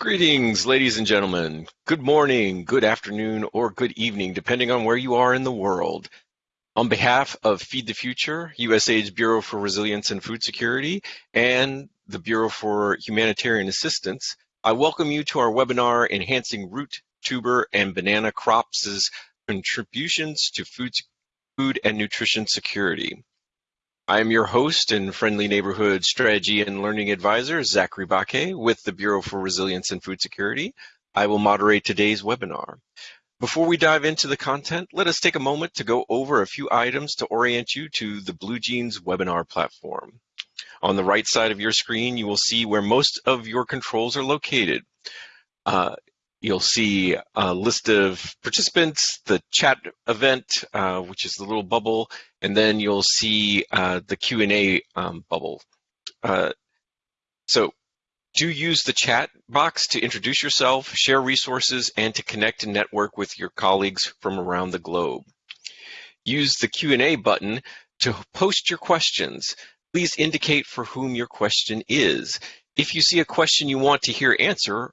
Greetings, ladies and gentlemen. Good morning, good afternoon, or good evening, depending on where you are in the world. On behalf of Feed the Future, USAID's Bureau for Resilience and Food Security, and the Bureau for Humanitarian Assistance, I welcome you to our webinar, Enhancing Root, Tuber, and Banana Crops' Contributions to Food, food and Nutrition Security. I am your host and friendly neighborhood strategy and learning advisor, Zachary Baque with the Bureau for Resilience and Food Security. I will moderate today's webinar. Before we dive into the content, let us take a moment to go over a few items to orient you to the BlueJeans webinar platform. On the right side of your screen, you will see where most of your controls are located. Uh, You'll see a list of participants, the chat event, uh, which is the little bubble, and then you'll see uh, the Q&A um, bubble. Uh, so do use the chat box to introduce yourself, share resources, and to connect and network with your colleagues from around the globe. Use the Q&A button to post your questions. Please indicate for whom your question is. If you see a question you want to hear answer,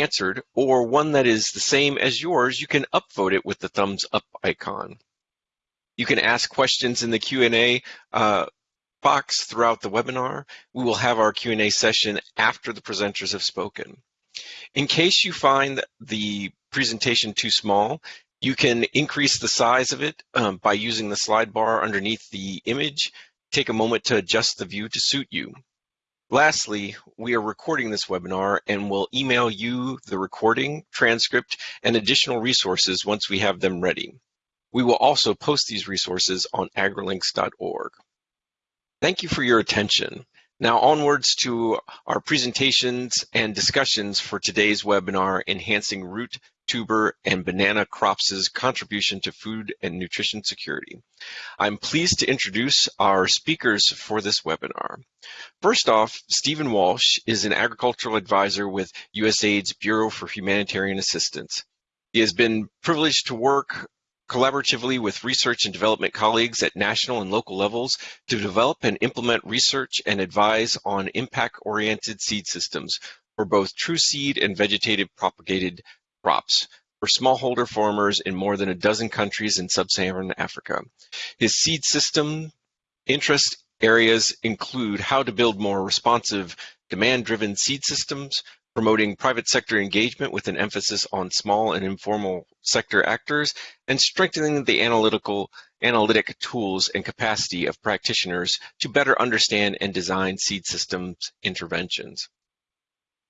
answered, or one that is the same as yours, you can upvote it with the thumbs up icon. You can ask questions in the Q&A uh, box throughout the webinar. We will have our Q&A session after the presenters have spoken. In case you find the presentation too small, you can increase the size of it um, by using the slide bar underneath the image. Take a moment to adjust the view to suit you. Lastly, we are recording this webinar and will email you the recording, transcript, and additional resources once we have them ready. We will also post these resources on agrilinks.org. Thank you for your attention. Now onwards to our presentations and discussions for today's webinar, Enhancing Root tuber, and banana crops' contribution to food and nutrition security. I'm pleased to introduce our speakers for this webinar. First off, Stephen Walsh is an agricultural advisor with USAID's Bureau for Humanitarian Assistance. He has been privileged to work collaboratively with research and development colleagues at national and local levels to develop and implement research and advise on impact-oriented seed systems for both true seed and vegetative propagated crops for smallholder farmers in more than a dozen countries in sub-Saharan Africa. His seed system interest areas include how to build more responsive, demand-driven seed systems, promoting private sector engagement with an emphasis on small and informal sector actors, and strengthening the analytical analytic tools and capacity of practitioners to better understand and design seed systems interventions.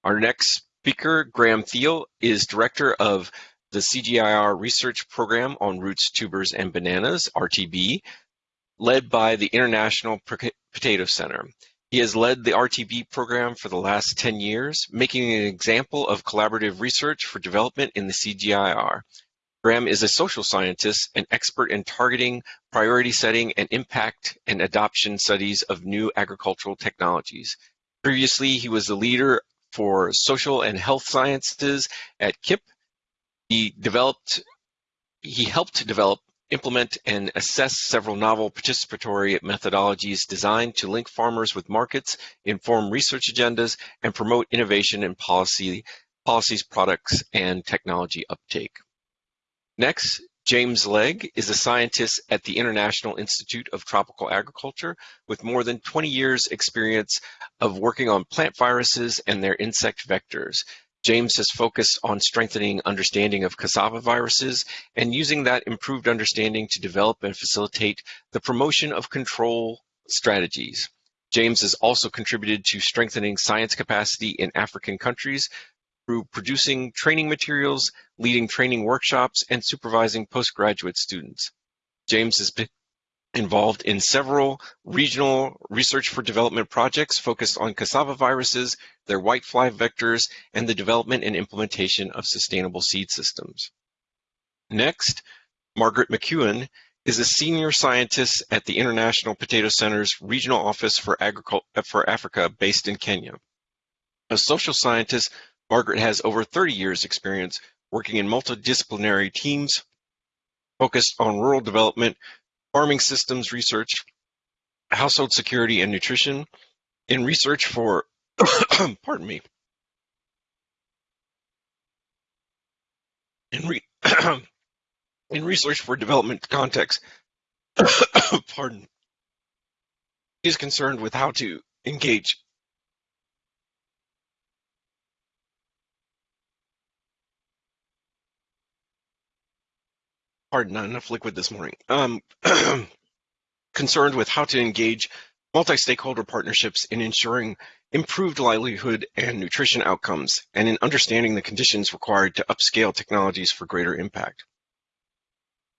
Our next speaker, Graham Thiele, is director of the CGIAR Research Program on Roots, Tubers, and Bananas, RTB, led by the International Potato Center. He has led the RTB program for the last 10 years, making an example of collaborative research for development in the CGIAR. Graham is a social scientist and expert in targeting, priority setting, and impact and adoption studies of new agricultural technologies. Previously, he was the leader for social and health sciences at CIP. He developed, he helped develop, implement, and assess several novel participatory methodologies designed to link farmers with markets, inform research agendas, and promote innovation in policy, policies, products, and technology uptake. Next, James Legg is a scientist at the International Institute of Tropical Agriculture with more than 20 years experience of working on plant viruses and their insect vectors. James has focused on strengthening understanding of cassava viruses and using that improved understanding to develop and facilitate the promotion of control strategies. James has also contributed to strengthening science capacity in African countries through producing training materials, leading training workshops, and supervising postgraduate students. James has been involved in several regional research for development projects focused on cassava viruses, their whitefly vectors, and the development and implementation of sustainable seed systems. Next, Margaret McEwen is a senior scientist at the International Potato Center's Regional Office for, for Africa based in Kenya. A social scientist Margaret has over 30 years experience working in multidisciplinary teams focused on rural development, farming systems research, household security and nutrition, in research for, pardon me, in, re in research for development context, pardon, is concerned with how to engage pardon, not enough liquid this morning. Um, concerned with how to engage multi-stakeholder partnerships in ensuring improved livelihood and nutrition outcomes, and in understanding the conditions required to upscale technologies for greater impact.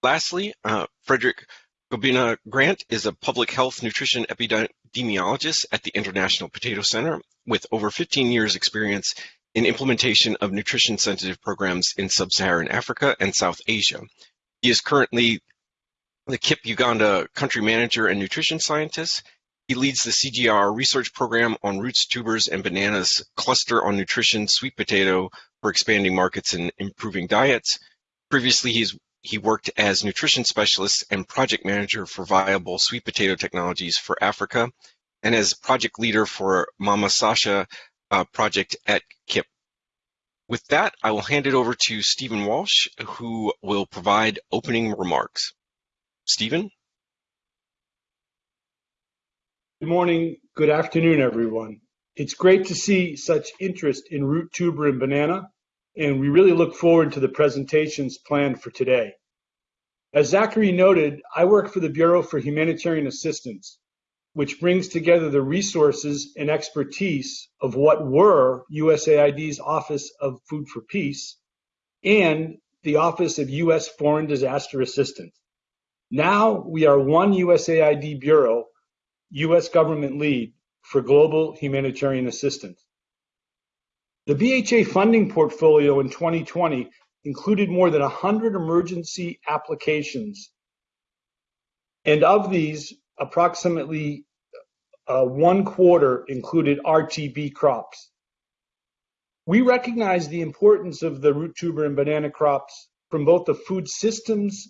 Lastly, uh, Frederick Gobina Grant is a public health nutrition epidemiologist at the International Potato Center with over 15 years experience in implementation of nutrition sensitive programs in sub-Saharan Africa and South Asia. He is currently the CIP Uganda country manager and nutrition scientist. He leads the CGR research program on roots, tubers, and bananas cluster on nutrition sweet potato for expanding markets and improving diets. Previously, he's he worked as nutrition specialist and project manager for viable sweet potato technologies for Africa, and as project leader for Mama Sasha uh, project at CIP. With that, I will hand it over to Stephen Walsh, who will provide opening remarks. Stephen? Good morning, good afternoon, everyone. It's great to see such interest in root tuber and banana, and we really look forward to the presentations planned for today. As Zachary noted, I work for the Bureau for Humanitarian Assistance, which brings together the resources and expertise of what were USAID's Office of Food for Peace and the Office of U.S. Foreign Disaster Assistance. Now we are one USAID Bureau, U.S. government lead for global humanitarian assistance. The BHA funding portfolio in 2020 included more than 100 emergency applications. And of these, approximately uh, one quarter included RTB crops. We recognize the importance of the root tuber and banana crops from both the food systems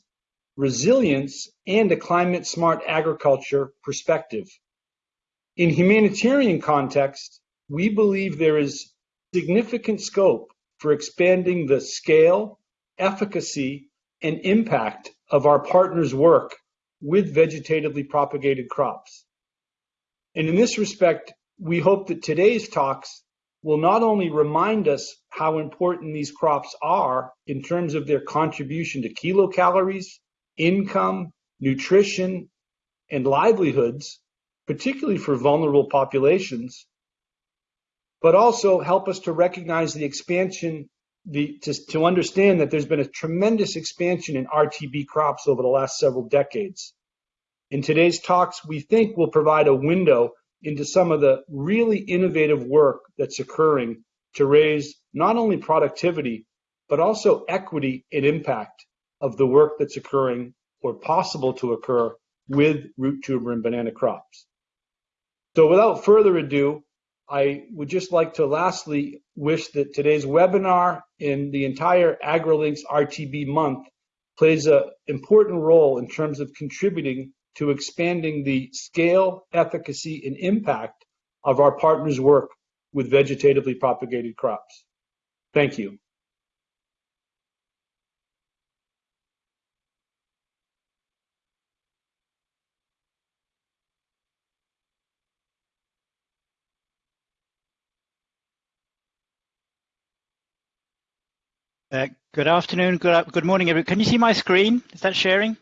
resilience and a climate smart agriculture perspective. In humanitarian context, we believe there is significant scope for expanding the scale, efficacy, and impact of our partners' work with vegetatively propagated crops. And in this respect, we hope that today's talks will not only remind us how important these crops are in terms of their contribution to kilocalories, income, nutrition, and livelihoods, particularly for vulnerable populations, but also help us to recognize the expansion, the, to, to understand that there's been a tremendous expansion in RTB crops over the last several decades. In today's talks, we think will provide a window into some of the really innovative work that's occurring to raise not only productivity, but also equity and impact of the work that's occurring or possible to occur with root tuber and banana crops. So without further ado, I would just like to lastly wish that today's webinar and the entire AgriLinks RTB month plays an important role in terms of contributing to expanding the scale, efficacy, and impact of our partners' work with vegetatively propagated crops. Thank you. Uh, good afternoon, good, good morning, everyone. Can you see my screen? Is that sharing?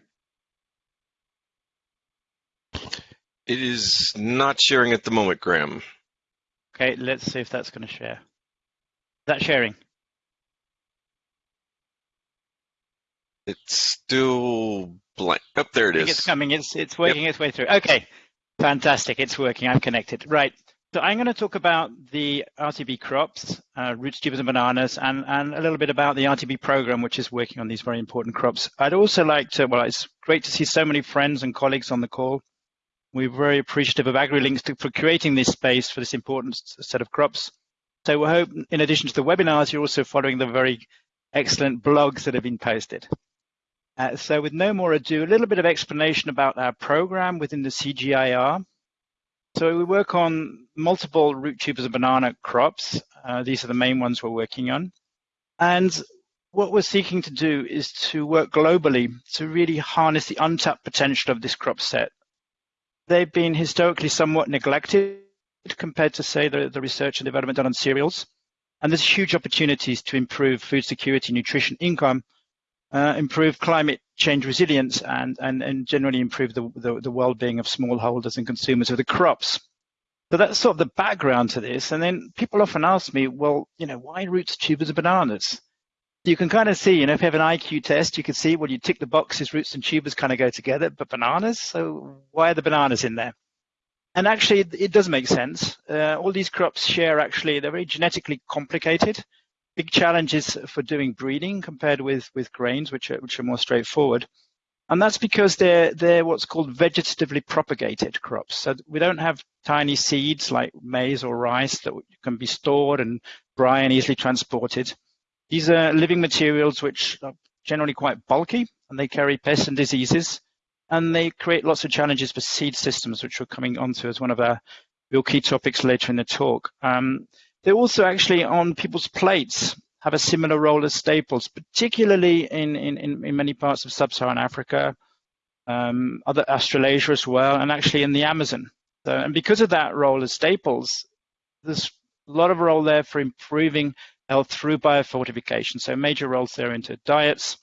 It is not sharing at the moment, Graham. Okay, let's see if that's going to share. Is that sharing? It's still blank. Up oh, there it is. It's coming. It's it's working yep. its way through. Okay, fantastic. It's working. I'm connected. Right. So I'm going to talk about the RTB crops, uh, roots, tubers, and bananas, and, and a little bit about the RTB program, which is working on these very important crops. I'd also like to, well, it's great to see so many friends and colleagues on the call. We're very appreciative of AgriLinks for creating this space for this important set of crops. So we hope, in addition to the webinars, you're also following the very excellent blogs that have been posted. Uh, so with no more ado, a little bit of explanation about our program within the CGIAR. So we work on multiple root tubers of banana crops. Uh, these are the main ones we're working on. And what we're seeking to do is to work globally to really harness the untapped potential of this crop set. They've been historically somewhat neglected compared to, say, the, the research and development done on cereals. And there's huge opportunities to improve food security, nutrition, income, uh, improve climate change resilience, and, and, and generally improve the, the, the well-being of smallholders and consumers of the crops. So that's sort of the background to this. And then people often ask me, well, you know, why roots, tubers, and bananas? You can kind of see, you know, if you have an IQ test, you can see when you tick the boxes, roots and tubers kind of go together, but bananas, so why are the bananas in there? And actually, it does make sense. Uh, all these crops share actually, they're very genetically complicated. Big challenges for doing breeding compared with, with grains, which are, which are more straightforward. And that's because they're, they're what's called vegetatively propagated crops. So we don't have tiny seeds like maize or rice that can be stored and dry and easily transported. These are living materials which are generally quite bulky and they carry pests and diseases and they create lots of challenges for seed systems, which we're coming onto as one of our real key topics later in the talk. Um, they also actually on people's plates have a similar role as staples, particularly in, in, in many parts of sub-Saharan Africa, um, other Australasia as well, and actually in the Amazon. So, and because of that role as staples, there's a lot of role there for improving through biofortification. So major roles there into diets,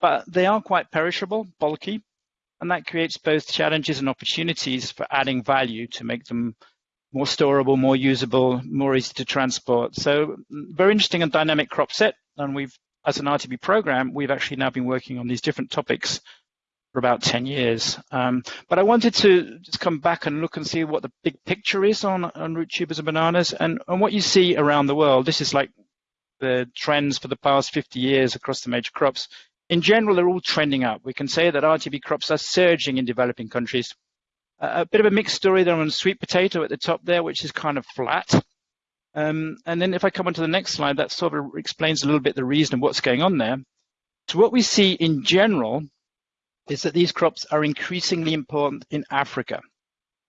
but they are quite perishable, bulky, and that creates both challenges and opportunities for adding value to make them more storable, more usable, more easy to transport. So very interesting and dynamic crop set. And we've, as an RTB program, we've actually now been working on these different topics for about 10 years. Um, but I wanted to just come back and look and see what the big picture is on, on root tubers and bananas and, and what you see around the world. This is like the trends for the past 50 years across the major crops in general, they're all trending up. We can say that RTB crops are surging in developing countries. A bit of a mixed story there on sweet potato at the top there, which is kind of flat. Um, and then if I come on to the next slide, that sort of explains a little bit the reason of what's going on there. So what we see in general is that these crops are increasingly important in Africa.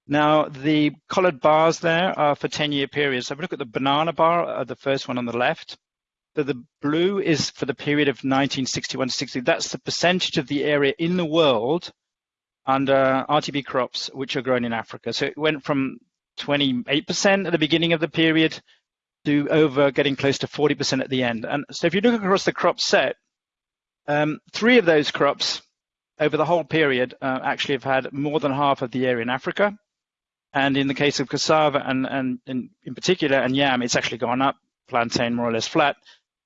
Now, the colored bars there are for 10-year periods. So if we look at the banana bar, uh, the first one on the left, so the blue is for the period of 1961 to 60. That's the percentage of the area in the world under RTB crops which are grown in Africa. So it went from 28% at the beginning of the period to over getting close to 40% at the end. And so if you look across the crop set, um, three of those crops over the whole period uh, actually have had more than half of the area in Africa. And in the case of cassava and, and, and in particular and yam, it's actually gone up, plantain more or less flat.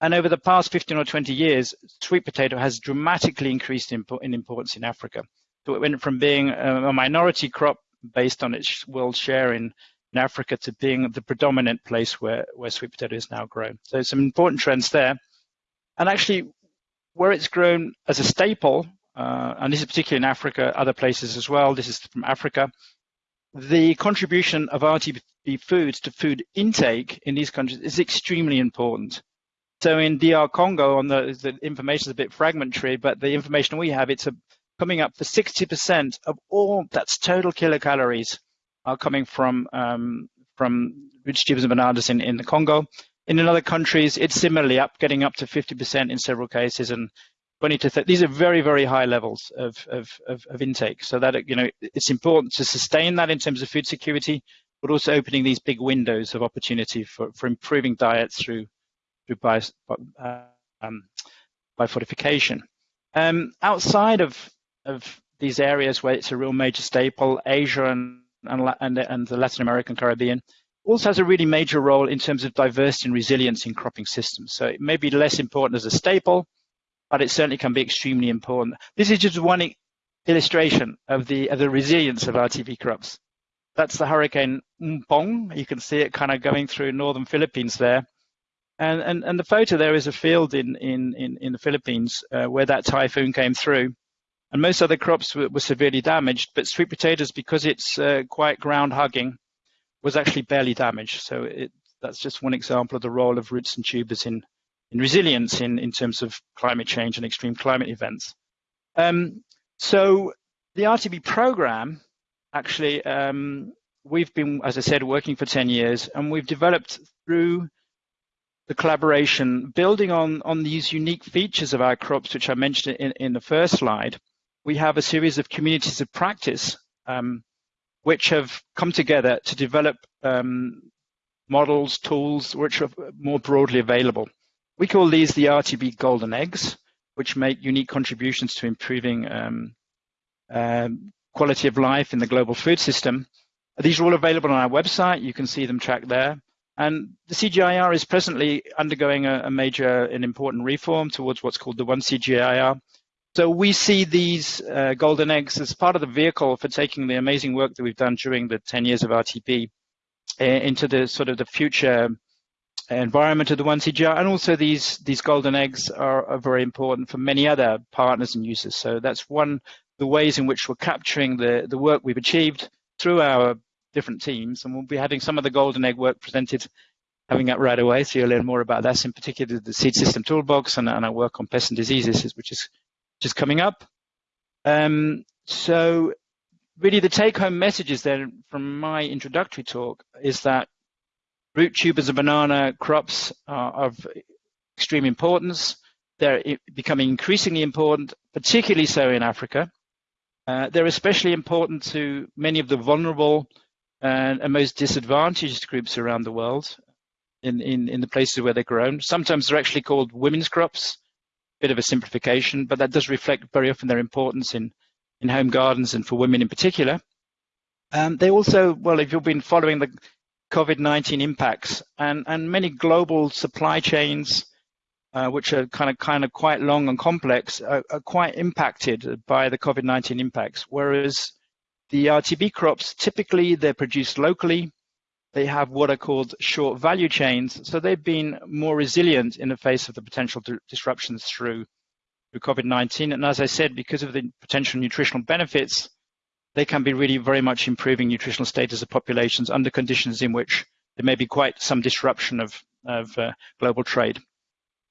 And over the past 15 or 20 years, sweet potato has dramatically increased in, in importance in Africa. So it went from being a, minority crop based on its world share in, in Africa to being the predominant place where, where sweet potato is now grown. So some important trends there. And actually, where it's grown as a staple, uh, and this is particularly in Africa, other places as well, this is from Africa, the contribution of RTB foods to food intake in these countries is extremely important. So in DR Congo, on the, the information is a bit fragmentary, but the information we have, it's a, coming up for 60% of all that's total kilocalories are coming from um, from vegetables and bananas in, in the Congo. In other countries, it's similarly up, getting up to 50% in several cases, and 20 to 30. These are very, very high levels of, of, of, of intake. So that you know, it's important to sustain that in terms of food security, but also opening these big windows of opportunity for, for improving diets through by, um, by fortification. Um, outside of, of these areas where it's a real major staple, Asia and, and, and the Latin American Caribbean also has a really major role in terms of diversity and resilience in cropping systems. So it may be less important as a staple, but it certainly can be extremely important. This is just one illustration of the, of the resilience of RTB crops. That's the hurricane Ompong. You can see it kind of going through northern Philippines there. And, and, and the photo there is a field in, in, in, in the Philippines uh, where that typhoon came through. And most other crops were, were severely damaged, but sweet potatoes, because it's uh, quite ground hugging, was actually barely damaged. So it, that's just one example of the role of roots and tubers in, in resilience in, in terms of climate change and extreme climate events. Um, so the RTB program, actually, um, we've been, as I said, working for 10 years, and we've developed through the collaboration, building on, on these unique features of our crops, which I mentioned in, in the first slide, we have a series of communities of practice um, which have come together to develop um, models, tools, which are more broadly available. We call these the RTB golden eggs, which make unique contributions to improving um, um, quality of life in the global food system. These are all available on our website. You can see them tracked there. And the CGIAR is presently undergoing a, a major and important reform towards what's called the One CGIAR. So we see these uh, golden eggs as part of the vehicle for taking the amazing work that we've done during the 10 years of RTB uh, into the sort of the future environment of the One CGIAR. And also these, these golden eggs are, are very important for many other partners and users. So that's one the ways in which we're capturing the, the work we've achieved through our different teams. And we'll be having some of the golden egg work presented having that right away. So you'll learn more about that, in particular the seed system toolbox and, and our work on pests and diseases, which is which is coming up. Um, so really the take home messages then from my introductory talk is that root tubers and banana crops are of extreme importance. They're becoming increasingly important, particularly so in Africa. Uh, they're especially important to many of the vulnerable and, and, most disadvantaged groups around the world in, in, in the places where they're grown. Sometimes they're actually called women's crops, bit of a simplification, but that does reflect very often their importance in, in home gardens and for women in particular. Um, they also, well, if you've been following the COVID-19 impacts and, and many global supply chains uh, which are kind of kind of quite long and complex, are, are quite impacted by the COVID-19 impacts. Whereas the RTB crops, typically they're produced locally. They have what are called short value chains, so they've been more resilient in the face of the potential disruptions through, through COVID-19. And as I said, because of the potential nutritional benefits, they can be really very much improving nutritional status of populations under conditions in which there may be quite some disruption of, of uh, global trade.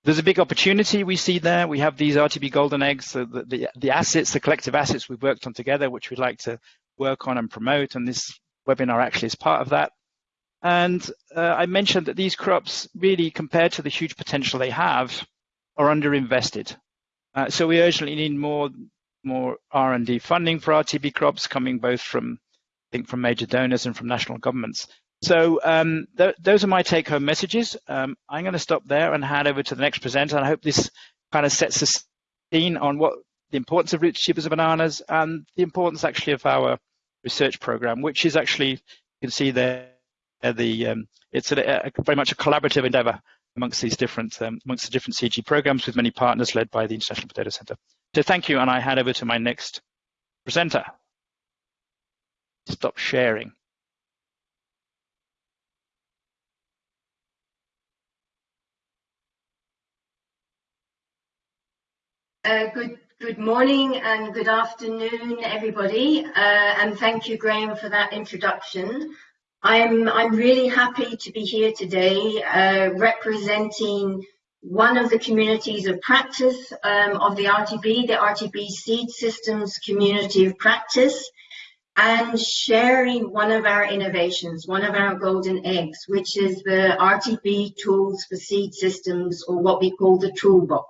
There's a big opportunity we see there. We have these RTB golden eggs, the, the, the, assets, the collective assets we've worked on together, which we'd like to work on and promote. And this webinar actually is part of that. And uh, I mentioned that these crops really, compared to the huge potential they have, are underinvested. Uh, so we urgently need more, more R&D funding for RTB crops coming both from, I think, from major donors and from national governments. So um, th those are my take-home messages. Um, I'm going to stop there and hand over to the next presenter. And I hope this kind of sets the scene on what the importance of root tubers of bananas and the importance actually of our research program, which is actually you can see there the um, it's a, a, very much a collaborative endeavor amongst these different um, amongst the different CG programs with many partners led by the International Potato Center. So thank you, and I hand over to my next presenter. Stop sharing. Uh, good, good morning and good afternoon, everybody. Uh, and thank you, Graham, for that introduction. I'm, I'm really happy to be here today uh, representing one of the communities of practice um, of the RTB, the RTB Seed Systems Community of Practice, and sharing one of our innovations, one of our golden eggs, which is the RTB Tools for Seed Systems, or what we call the Toolbox.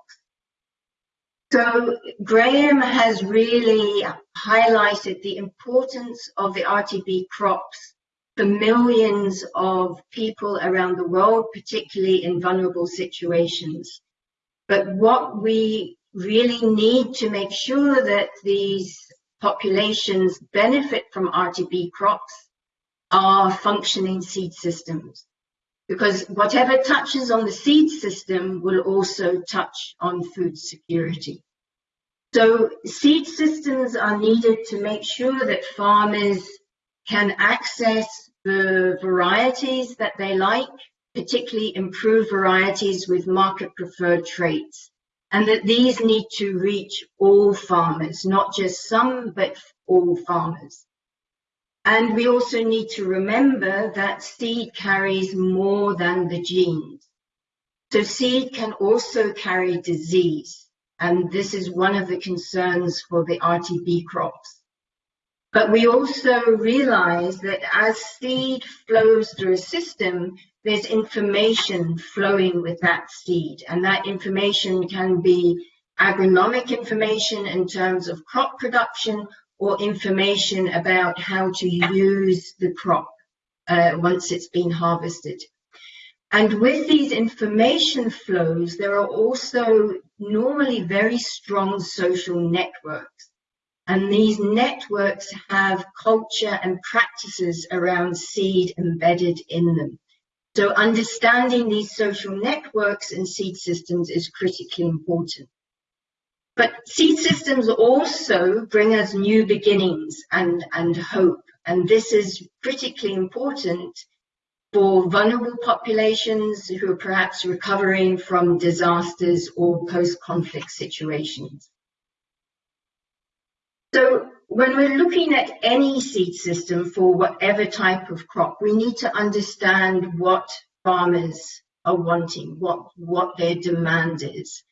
So Graham has really highlighted the importance of the RTB crops for millions of people around the world, particularly in vulnerable situations. But what we really need to make sure that these populations benefit from RTB crops are functioning seed systems. Because whatever touches on the seed system will also touch on food security. So seed systems are needed to make sure that farmers can access the varieties that they like, particularly improved varieties with market preferred traits. And that these need to reach all farmers, not just some, but all farmers. And we also need to remember that seed carries more than the genes. So seed can also carry disease. And this is one of the concerns for the RTB crops. But we also realize that as seed flows through a system, there's information flowing with that seed. And that information can be agronomic information in terms of crop production or information about how to use the crop uh, once it's been harvested. And with these information flows, there are also normally very strong social networks. And these networks have culture and practices around seed embedded in them. So understanding these social networks and seed systems is critically important. But seed systems also bring us new beginnings and, and hope. And this is critically important for vulnerable populations who are perhaps recovering from disasters or post-conflict situations. So when we're looking at any seed system for whatever type of crop, we need to understand what farmers are wanting, what, what their demand is.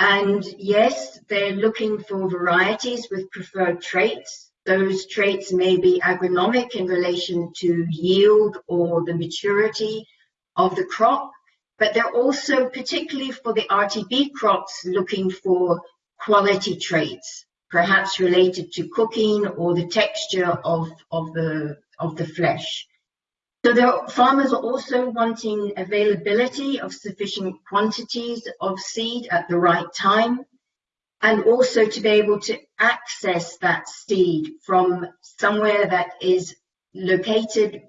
And yes, they're looking for varieties with preferred traits. Those traits may be agronomic in relation to yield or the maturity of the crop, but they're also, particularly for the RTB crops, looking for quality traits perhaps related to cooking or the texture of, of, the, of the flesh. So the farmers are also wanting availability of sufficient quantities of seed at the right time and also to be able to access that seed from somewhere that is located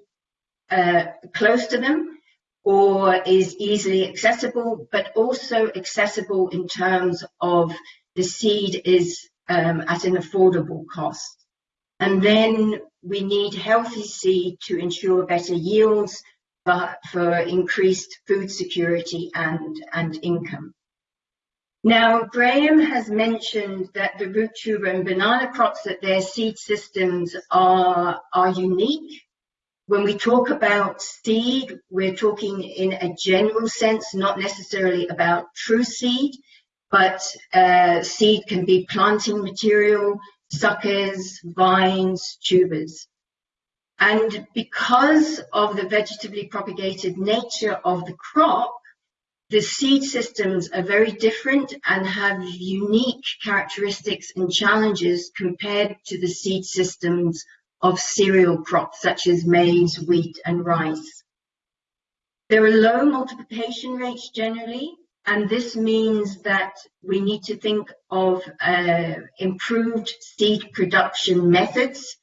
uh, close to them or is easily accessible, but also accessible in terms of the seed is um, at an affordable cost. And then we need healthy seed to ensure better yields for, for increased food security and, and income. Now, Graham has mentioned that the root tuber and banana crops, that their seed systems are, are unique. When we talk about seed, we're talking in a general sense, not necessarily about true seed but uh, seed can be planting material, suckers, vines, tubers. And because of the vegetatively propagated nature of the crop, the seed systems are very different and have unique characteristics and challenges compared to the seed systems of cereal crops such as maize, wheat and rice. There are low multiplication rates generally, and this means that we need to think of uh, improved seed production methods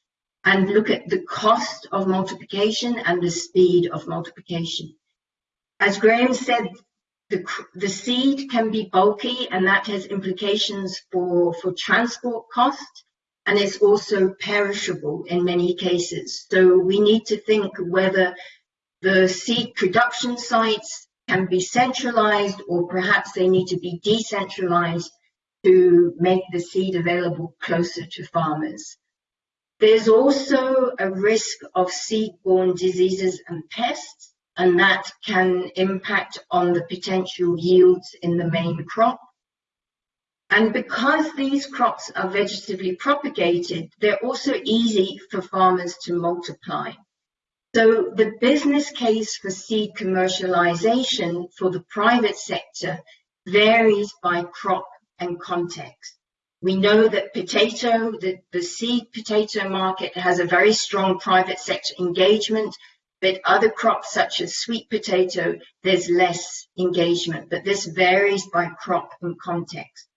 and look at the cost of multiplication and the speed of multiplication. As Graham said, the, the seed can be bulky and that has implications for, for transport cost and it's also perishable in many cases. So we need to think whether the seed production sites can be centralized or perhaps they need to be decentralized to make the seed available closer to farmers. There's also a risk of seed-borne diseases and pests, and that can impact on the potential yields in the main crop. And because these crops are vegetatively propagated, they're also easy for farmers to multiply. So the business case for seed commercialization for the private sector varies by crop and context. We know that potato, the, the seed potato market has a very strong private sector engagement, but other crops such as sweet potato, there's less engagement, but this varies by crop and context.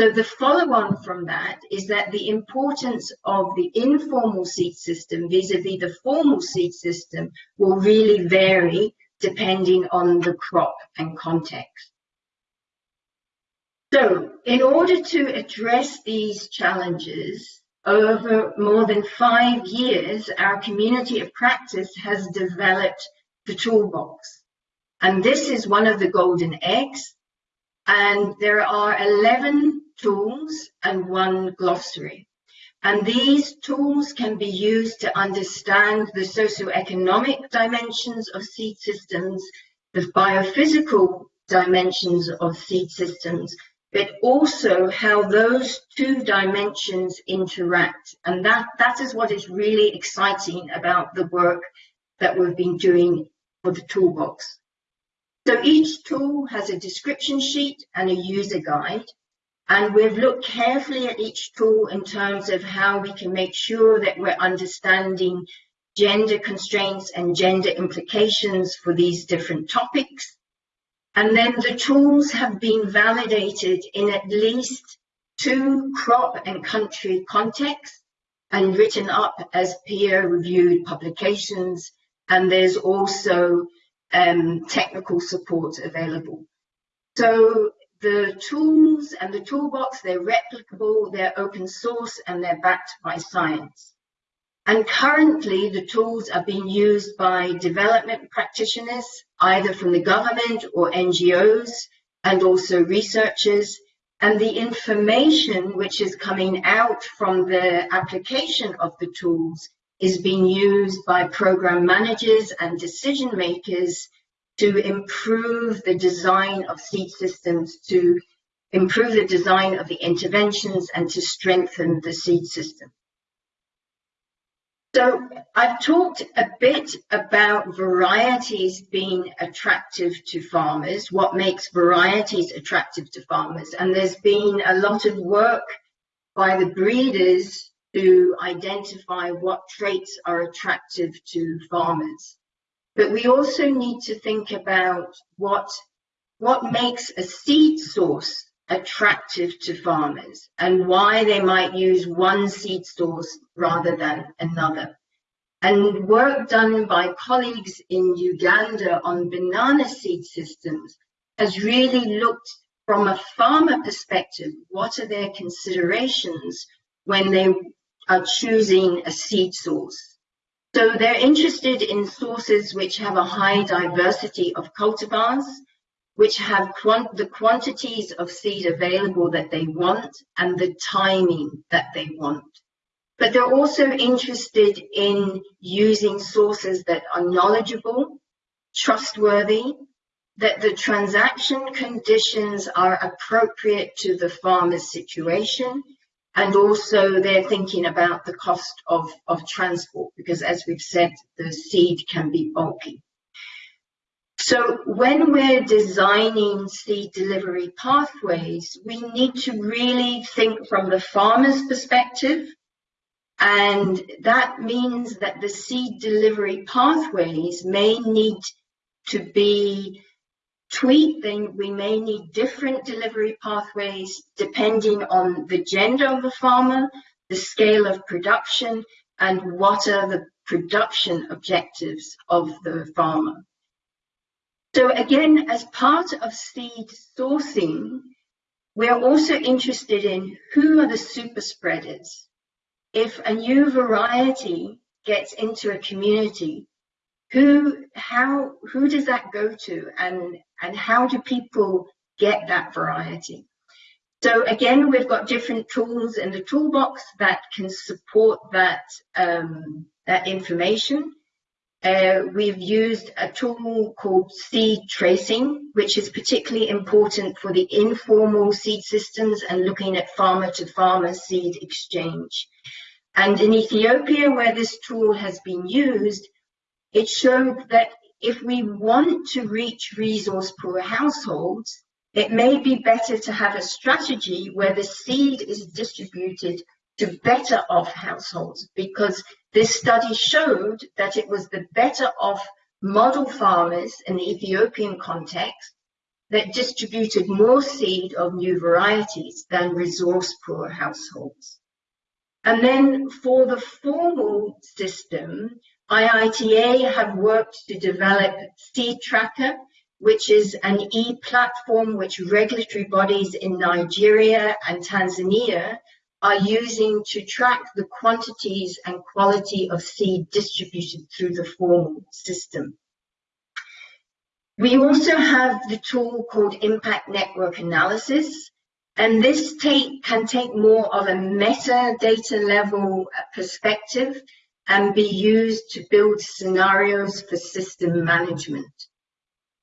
So the follow-on from that is that the importance of the informal seed system vis-a-vis -vis the formal seed system will really vary depending on the crop and context. So in order to address these challenges, over more than five years, our community of practice has developed the toolbox. And this is one of the golden eggs. And there are 11 tools and one glossary. And these tools can be used to understand the socioeconomic dimensions of seed systems, the biophysical dimensions of seed systems, but also how those two dimensions interact. And that, that is what is really exciting about the work that we've been doing for the toolbox. So each tool has a description sheet and a user guide. And we've looked carefully at each tool in terms of how we can make sure that we're understanding gender constraints and gender implications for these different topics. And then the tools have been validated in at least two crop and country contexts and written up as peer-reviewed publications. And there's also um, technical support available. So the tools and the toolbox, they're replicable, they're open source, and they're backed by science. And currently, the tools are being used by development practitioners, either from the government or NGOs, and also researchers. And the information which is coming out from the application of the tools is being used by program managers and decision makers to improve the design of seed systems, to improve the design of the interventions, and to strengthen the seed system. So I've talked a bit about varieties being attractive to farmers, what makes varieties attractive to farmers. And there's been a lot of work by the breeders to identify what traits are attractive to farmers. But we also need to think about what, what makes a seed source attractive to farmers and why they might use one seed source rather than another. And work done by colleagues in Uganda on banana seed systems has really looked from a farmer perspective, what are their considerations when they are choosing a seed source? So they're interested in sources which have a high diversity of cultivars, which have quant the quantities of seed available that they want and the timing that they want. But they're also interested in using sources that are knowledgeable, trustworthy, that the transaction conditions are appropriate to the farmer's situation, and also they're thinking about the cost of, of transport, because as we've said, the seed can be bulky. So when we're designing seed delivery pathways, we need to really think from the farmer's perspective. And that means that the seed delivery pathways may need to be Then we may need different delivery pathways depending on the gender of the farmer, the scale of production, and what are the production objectives of the farmer. So again, as part of seed sourcing, we are also interested in who are the super spreaders. If a new variety gets into a community, who, how, who does that go to and, and how do people get that variety? So again, we've got different tools in the toolbox that can support that, um, that information. Uh, we've used a tool called seed tracing, which is particularly important for the informal seed systems and looking at farmer to farmer seed exchange. And in Ethiopia, where this tool has been used, it showed that if we want to reach resource poor households, it may be better to have a strategy where the seed is distributed to better off households because this study showed that it was the better off model farmers in the Ethiopian context that distributed more seed of new varieties than resource poor households. And then for the formal system, IITA have worked to develop Seed Tracker, which is an e-platform which regulatory bodies in Nigeria and Tanzania are using to track the quantities and quality of seed distributed through the formal system. We also have the tool called Impact Network Analysis, and this take, can take more of a metadata level perspective and be used to build scenarios for system management.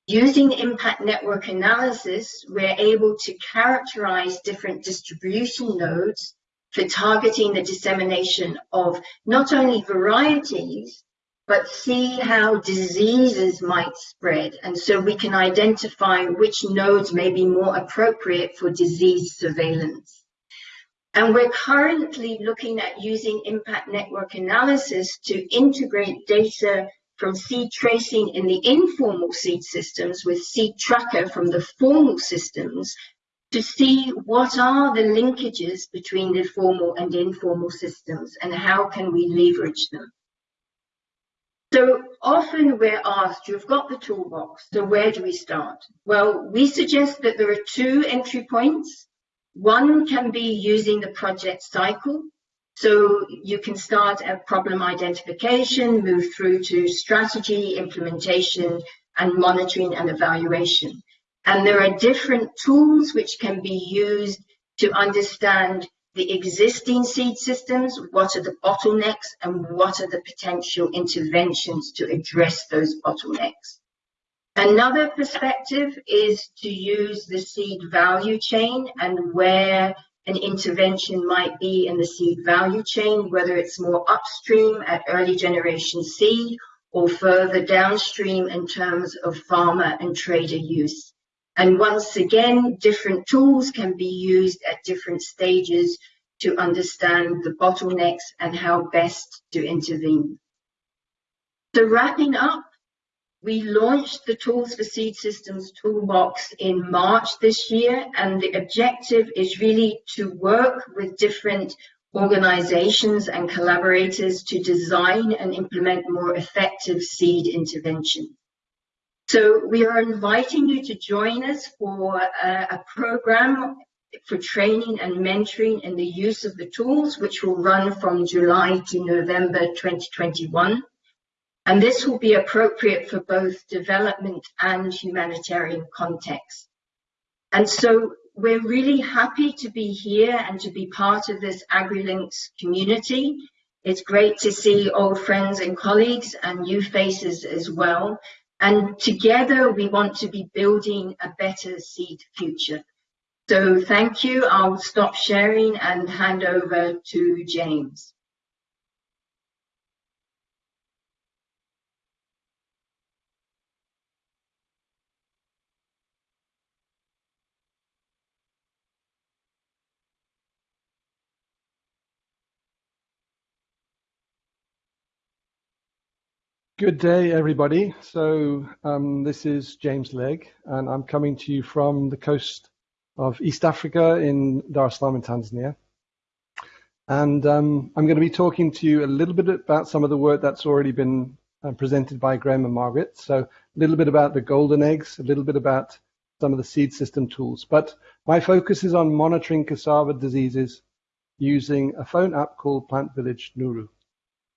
Using impact network analysis, we're able to characterize different distribution nodes for targeting the dissemination of not only varieties, but see how diseases might spread. And so we can identify which nodes may be more appropriate for disease surveillance. And we're currently looking at using impact network analysis to integrate data from seed tracing in the informal seed systems with seed tracker from the formal systems to see what are the linkages between the formal and informal systems and how can we leverage them. So often we're asked, you've got the toolbox, so where do we start? Well, we suggest that there are two entry points. One can be using the project cycle. So you can start at problem identification, move through to strategy, implementation, and monitoring and evaluation. And there are different tools which can be used to understand the existing seed systems, what are the bottlenecks, and what are the potential interventions to address those bottlenecks. Another perspective is to use the seed value chain and where an intervention might be in the seed value chain, whether it's more upstream at early generation seed or further downstream in terms of farmer and trader use. And once again, different tools can be used at different stages to understand the bottlenecks and how best to intervene. So wrapping up, we launched the Tools for Seed Systems Toolbox in March this year, and the objective is really to work with different organizations and collaborators to design and implement more effective seed intervention. So we are inviting you to join us for a, a program for training and mentoring in the use of the tools, which will run from July to November 2021. And this will be appropriate for both development and humanitarian context. And so we're really happy to be here and to be part of this AgriLinks community. It's great to see old friends and colleagues and new faces as well. And together we want to be building a better seed future. So thank you. I'll stop sharing and hand over to James. Good day, everybody. So um, this is James Legg, and I'm coming to you from the coast of East Africa in Dar es Salaam in Tanzania. And um, I'm going to be talking to you a little bit about some of the work that's already been uh, presented by Graham and Margaret. So a little bit about the golden eggs, a little bit about some of the seed system tools. But my focus is on monitoring cassava diseases using a phone app called Plant Village Nuru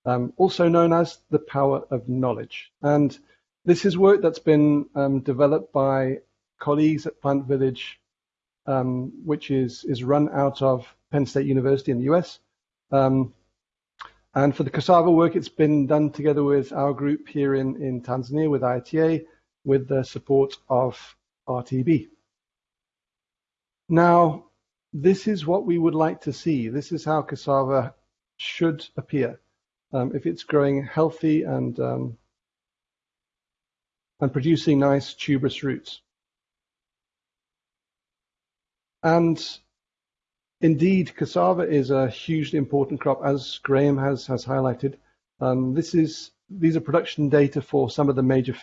um, also known as the power of knowledge. And this is work that's been um, developed by colleagues at Plant Village, um, which is, is run out of Penn State University in the US. Um, and for the cassava work, it's been done together with our group here in, in Tanzania with IITA with the support of RTB. Now, this is what we would like to see. This is how cassava should appear um, if it's growing healthy and um, and producing nice tuberous roots. And indeed, cassava is a hugely important crop, as Graham has has highlighted. Um, this is these are production data for some of the major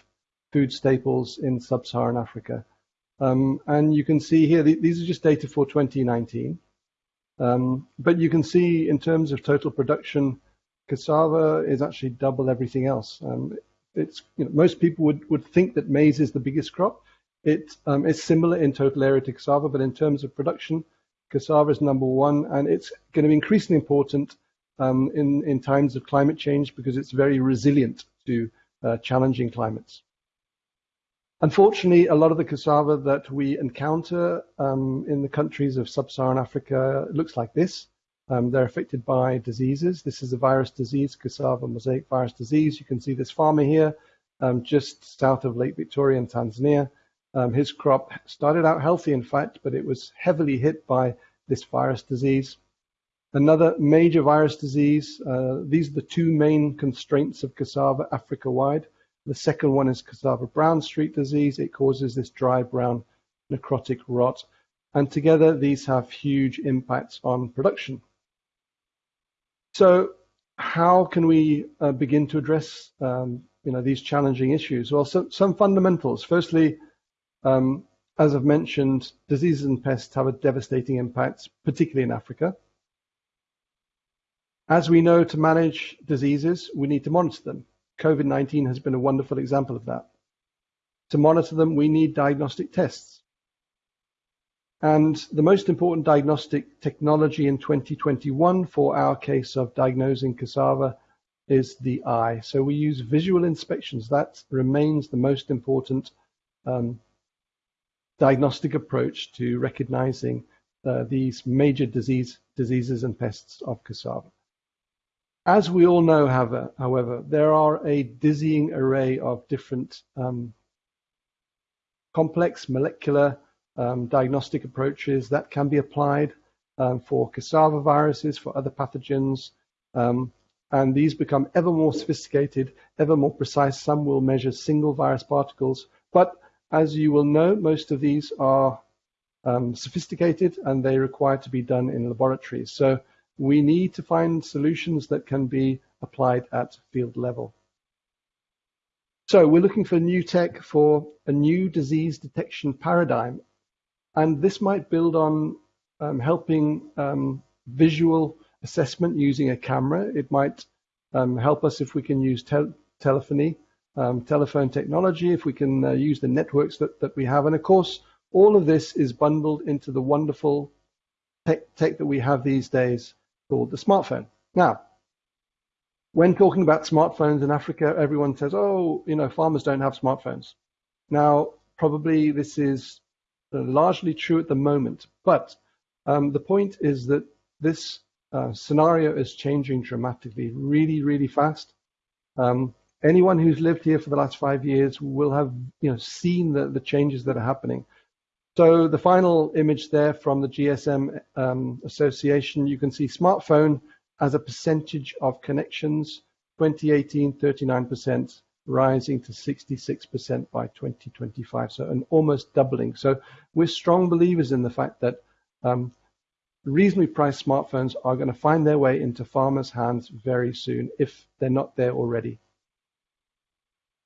food staples in sub-Saharan Africa. Um, and you can see here, these are just data for 2019. Um, but you can see in terms of total production, cassava is actually double everything else. Um, it's you know, most people would, would think that maize is the biggest crop. It um, is similar in total area to cassava, but in terms of production, cassava is number one, and it's going to be increasingly important um, in in times of climate change because it's very resilient to uh, challenging climates. Unfortunately, a lot of the cassava that we encounter um, in the countries of sub-Saharan Africa looks like this. Um, they're affected by diseases. This is a virus disease, cassava mosaic virus disease. You can see this farmer here um, just south of Lake Victoria in Tanzania. Um, his crop started out healthy, in fact, but it was heavily hit by this virus disease. Another major virus disease, uh, these are the two main constraints of cassava Africa-wide. The second one is cassava brown streak disease. It causes this dry brown necrotic rot. And together, these have huge impacts on production. So how can we uh, begin to address um, you know, these challenging issues? Well, so, some fundamentals. Firstly, um, as I've mentioned, diseases and pests have a devastating impact, particularly in Africa. As we know, to manage diseases, we need to monitor them. COVID-19 has been a wonderful example of that. To monitor them, we need diagnostic tests. And the most important diagnostic technology in 2021 for our case of diagnosing cassava is the eye. So we use visual inspections. That remains the most important um, diagnostic approach to recognizing uh, these major disease, diseases and pests of cassava. As we all know, however, there are a dizzying array of different um, complex molecular um, diagnostic approaches that can be applied um, for cassava viruses, for other pathogens, um, and these become ever more sophisticated, ever more precise. Some will measure single virus particles, but as you will know, most of these are um, sophisticated and they require to be done in laboratories. So we need to find solutions that can be applied at field level. So we're looking for new tech for a new disease detection paradigm. And this might build on um, helping um, visual assessment using a camera. It might um, help us if we can use te telephony, um, telephone technology, if we can uh, use the networks that, that we have. And of course, all of this is bundled into the wonderful tech, tech that we have these days called the smartphone. Now, when talking about smartphones in Africa, everyone says, oh, you know, farmers don't have smartphones. Now, probably this is largely true at the moment, but um, the point is that this uh, scenario is changing dramatically, really, really fast. Um, anyone who's lived here for the last five years will have, you know, seen the, the changes that are happening. So the final image there from the GSM um, Association, you can see smartphone as a percentage of connections, 2018, 39%, rising to 66% by 2025, so an almost doubling. So we're strong believers in the fact that um, reasonably priced smartphones are going to find their way into farmers' hands very soon if they're not there already.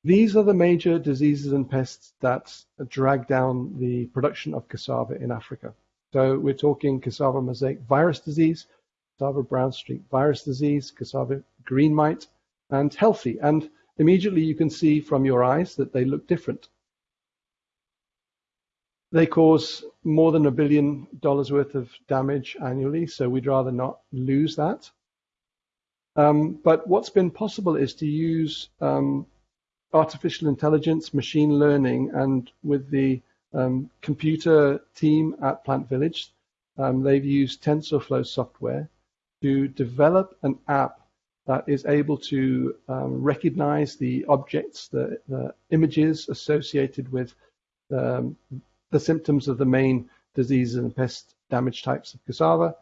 These are the major diseases and pests that drag down the production of cassava in Africa. So we're talking cassava mosaic virus disease, cassava brown streak virus disease, cassava green mite, and healthy. And immediately you can see from your eyes that they look different. They cause more than a billion dollars worth of damage annually, so we'd rather not lose that. Um, but what's been possible is to use um, artificial intelligence, machine learning, and with the um, computer team at Plant Village, um, they've used TensorFlow software to develop an app that is able to um, recognize the objects, the, the, images associated with um, the symptoms of the main diseases and pest damage types of cassava.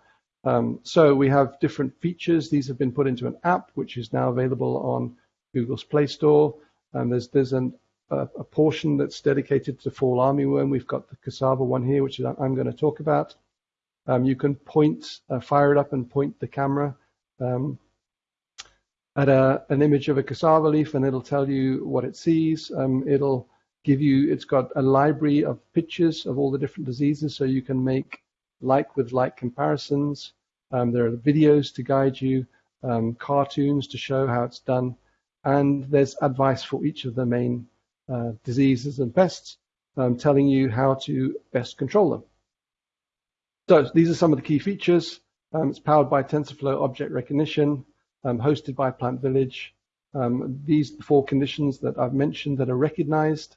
Um, so we have different features. These have been put into an app, which is now available on Google's Play Store. And there's there's an, a, a, portion that's dedicated to fall armyworm. We've got the cassava one here, which I'm going to talk about. Um, you can point, uh, fire it up and point the camera um, at a, an image of a cassava leaf, and it'll tell you what it sees. Um, it'll give you, it's got a library of pictures of all the different diseases, so you can make like with like comparisons. Um, there are videos to guide you, um, cartoons to show how it's done and there's advice for each of the main uh, diseases and pests, um, telling you how to best control them. So these are some of the key features. Um, it's powered by TensorFlow object recognition, um, hosted by Plant Village. Um, these four conditions that I've mentioned that are recognized.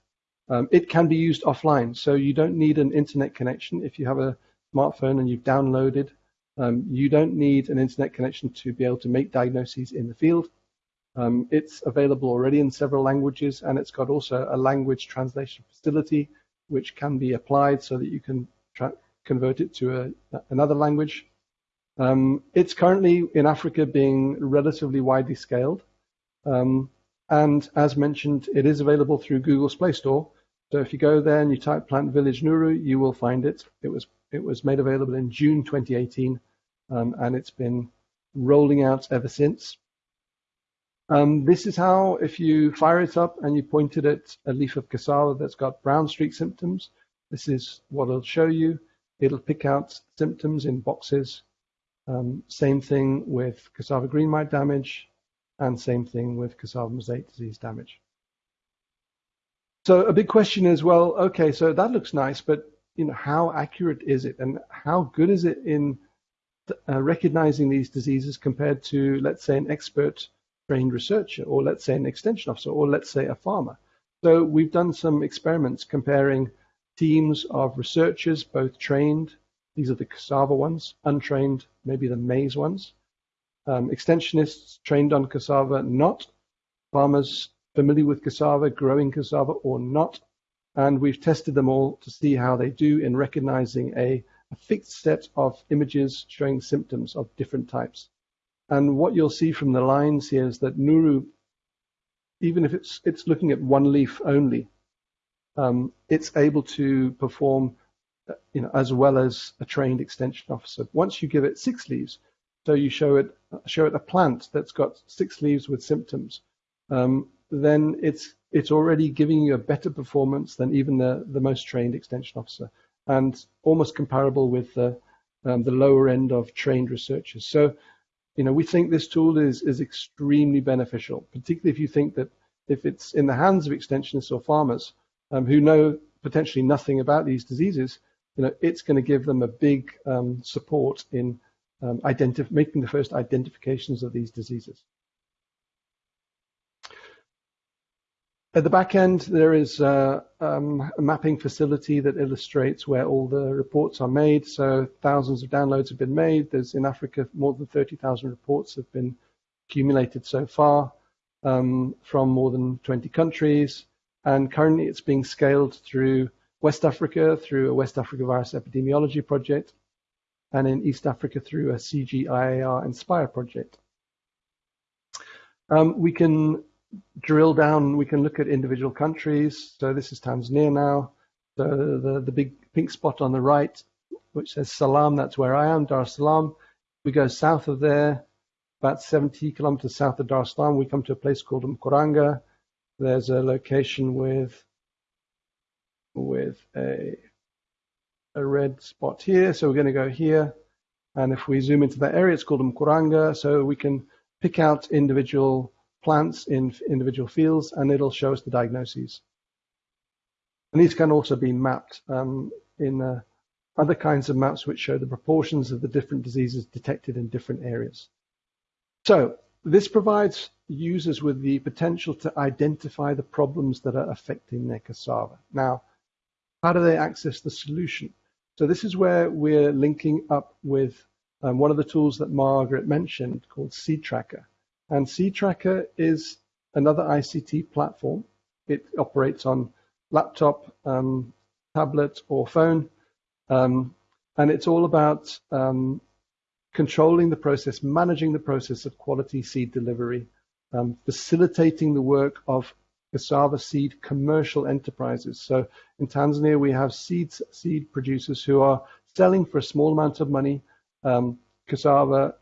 Um, it can be used offline, so you don't need an internet connection. If you have a smartphone and you've downloaded, um, you don't need an internet connection to be able to make diagnoses in the field. Um, it's available already in several languages, and it's got also a language translation facility, which can be applied so that you can convert it to a, another language. Um, it's currently in Africa being relatively widely scaled. Um, and as mentioned, it is available through Google's Play Store. So if you go there and you type Plant Village Nuru, you will find it. It was it was made available in June 2018, um, and it's been rolling out ever since. Um, this is how, if you fire it up and you point it at a leaf of cassava that's got brown streak symptoms, this is what it'll show you. It'll pick out symptoms in boxes. Um, same thing with cassava green mite damage, and same thing with cassava mosaic disease damage. So a big question is, well, okay, so that looks nice, but you know, how accurate is it, and how good is it in uh, recognizing these diseases compared to, let's say, an expert trained researcher, or let's say an extension officer, or let's say a farmer? So we've done some experiments comparing teams of researchers, both trained, these are the cassava ones, untrained, maybe the maize ones, um, extensionists trained on cassava, not farmers familiar with cassava, growing cassava or not. And we've tested them all to see how they do in recognizing a, a fixed set of images showing symptoms of different types. And what you'll see from the lines here is that Nuru, even if it's, it's looking at one leaf only, um, it's able to perform you know, as well as a trained extension officer. Once you give it six leaves, so you show it show it a plant that's got six leaves with symptoms, um, then it's it's already giving you a better performance than even the, the most trained extension officer, and almost comparable with the um, the lower end of trained researchers. So, you know, we think this tool is is extremely beneficial, particularly if you think that if it's in the hands of extensionists or farmers um, who know potentially nothing about these diseases, you know, it's going to give them a big um, support in um, making the first identifications of these diseases. At the back end, there is a, um, a, mapping facility that illustrates where all the reports are made. So thousands of downloads have been made. There's in Africa more than 30,000 reports have been accumulated so far um, from more than 20 countries. And currently it's being scaled through West Africa through a West Africa virus epidemiology project, and in East Africa through a CGIAR Inspire project. Um, we can drill down, we can look at individual countries. So this is Tanzania now. So the, the big pink spot on the right, which says Salam, that's where I am, Dar es Salaam. We go south of there, about 70 kilometers south of Dar es Salaam, we come to a place called Mkuranga. There's a location with with a a red spot here. So we're going to go here. And if we zoom into that area, it's called Mkuranga. So we can pick out individual plants in individual fields and it'll show us the diagnoses. And these can also be mapped um, in uh, other kinds of maps which show the proportions of the different diseases detected in different areas. So this provides users with the potential to identify the problems that are affecting their cassava. Now, how do they access the solution? So this is where we're linking up with um, one of the tools that Margaret mentioned called Seed Tracker. And Seed Tracker is another ICT platform. It operates on laptop, um, tablet, or phone. Um, and it's all about um, controlling the process, managing the process of quality seed delivery, um, facilitating the work of cassava seed commercial enterprises. So in Tanzania, we have seed, seed producers who are selling for a small amount of money um, cassava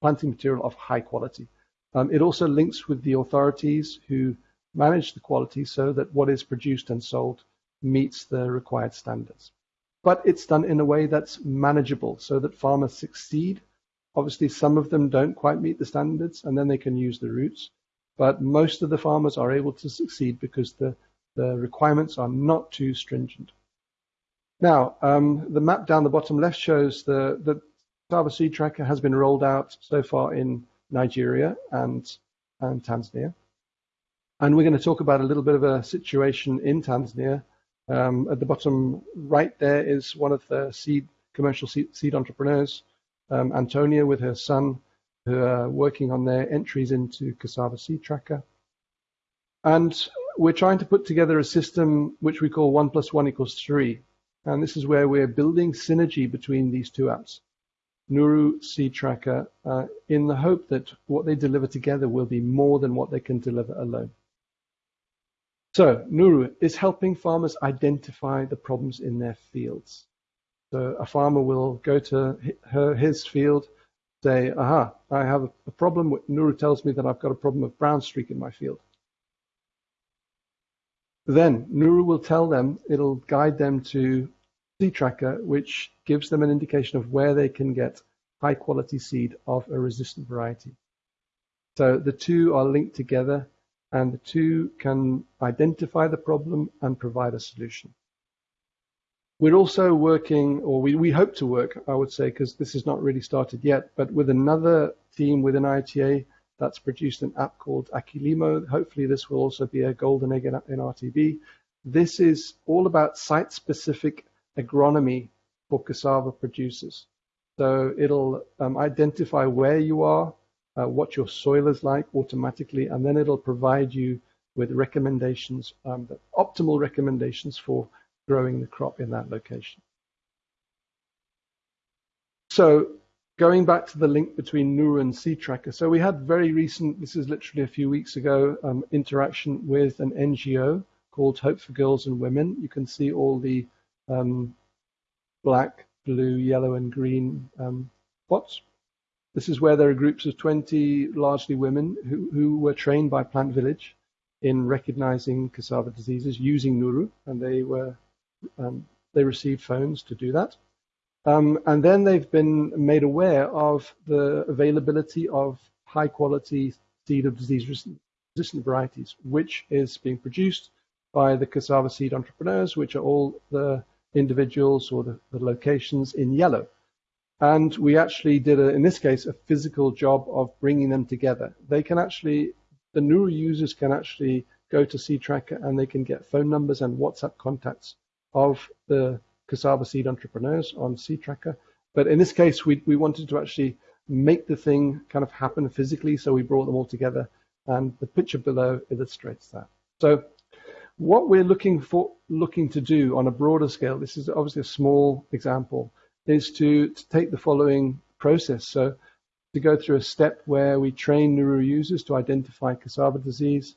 planting material of high quality. Um, it also links with the authorities who manage the quality so that what is produced and sold meets the required standards. But it's done in a way that's manageable so that farmers succeed. Obviously, some of them don't quite meet the standards and then they can use the roots. But most of the farmers are able to succeed because the, the requirements are not too stringent. Now, um, the map down the bottom left shows the, the Cassava Seed Tracker has been rolled out so far in Nigeria and, and Tanzania. And we're going to talk about a little bit of a situation in Tanzania. Um, at the bottom right there is one of the seed commercial seed, seed entrepreneurs, um, Antonia, with her son. Who are working on their entries into Cassava Seed Tracker. And we're trying to put together a system which we call one plus one equals three. And this is where we're building synergy between these two apps, Nuru Seed Tracker, uh, in the hope that what they deliver together will be more than what they can deliver alone. So Nuru is helping farmers identify the problems in their fields. So a farmer will go to her, his field, say, aha, I have a problem. Nuru tells me that I've got a problem of brown streak in my field. Then Nuru will tell them, it'll guide them to Seed Tracker, which gives them an indication of where they can get high quality seed of a resistant variety. So the two are linked together and the two can identify the problem and provide a solution. We're also working, or we, we hope to work, I would say, because this has not really started yet, but with another team within ITA that's produced an app called Akilimo. Hopefully this will also be a golden egg in, in RTB. This is all about site-specific agronomy for cassava producers. So it'll um, identify where you are, uh, what your soil is like automatically, and then it'll provide you with recommendations, um, optimal recommendations for growing the crop in that location. So going back to the link between Nuru and Seed Tracker, so we had very recent, this is literally a few weeks ago, um, interaction with an NGO called Hope for Girls and Women. You can see all the um, black, blue, yellow, and green um, spots. This is where there are groups of 20 largely women who, who were trained by Plant Village in recognizing cassava diseases using Nuru, and they were um, they receive phones to do that. Um, and then they've been made aware of the availability of high quality seed of disease resistant varieties, which is being produced by the cassava seed entrepreneurs, which are all the individuals or the, the locations in yellow. And we actually did, a, in this case, a physical job of bringing them together. They can actually, the Nuru users can actually go to Seed Tracker and they can get phone numbers and WhatsApp contacts of the cassava seed entrepreneurs on Seed Tracker. But in this case, we, we wanted to actually make the thing kind of happen physically, so we brought them all together, and the picture below illustrates that. So what we're looking for, looking to do on a broader scale, this is obviously a small example, is to, to take the following process. So to go through a step where we train Nuru users to identify cassava disease.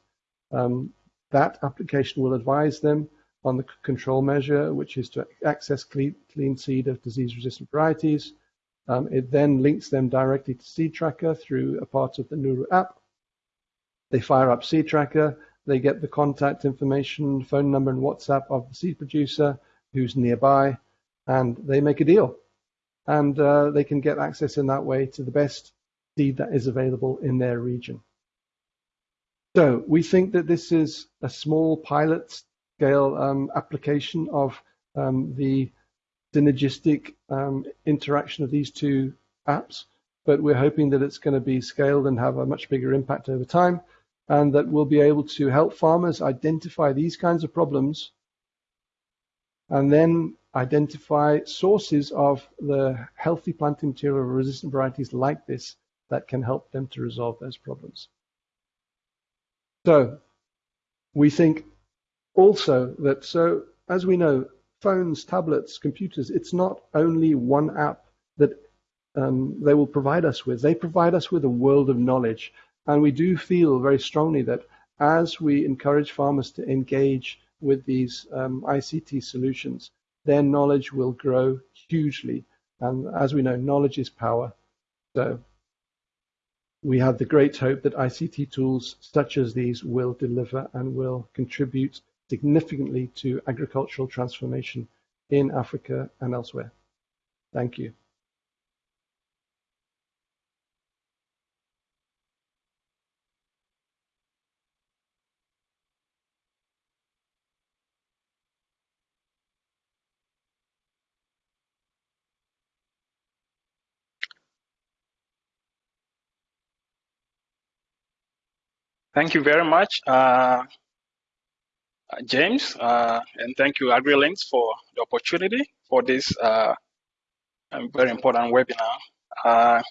Um, that application will advise them on the control measure, which is to access clean, clean seed of disease-resistant varieties. Um, it then links them directly to Seed Tracker through a part of the Nuru app. They fire up Seed Tracker. They get the contact information, phone number, and WhatsApp of the seed producer who's nearby, and they make a deal. And uh, they can get access in that way to the best seed that is available in their region. So we think that this is a small pilot scale um, application of um, the synergistic um, interaction of these two apps, but we're hoping that it's going to be scaled and have a much bigger impact over time, and that we'll be able to help farmers identify these kinds of problems and then identify sources of the healthy planting material resistant varieties like this that can help them to resolve those problems. So we think also that so as we know phones tablets computers it's not only one app that um, they will provide us with. They provide us with a world of knowledge. And we do feel very strongly that as we encourage farmers to engage with these um, ICT solutions their knowledge will grow hugely. And as we know knowledge is power. So we have the great hope that ICT tools such as these will deliver and will contribute significantly to agricultural transformation in Africa and elsewhere. Thank you. Thank you very much. Uh, uh, James, uh, and thank you AgriLinks for the opportunity for this uh, um, very important webinar. Uh,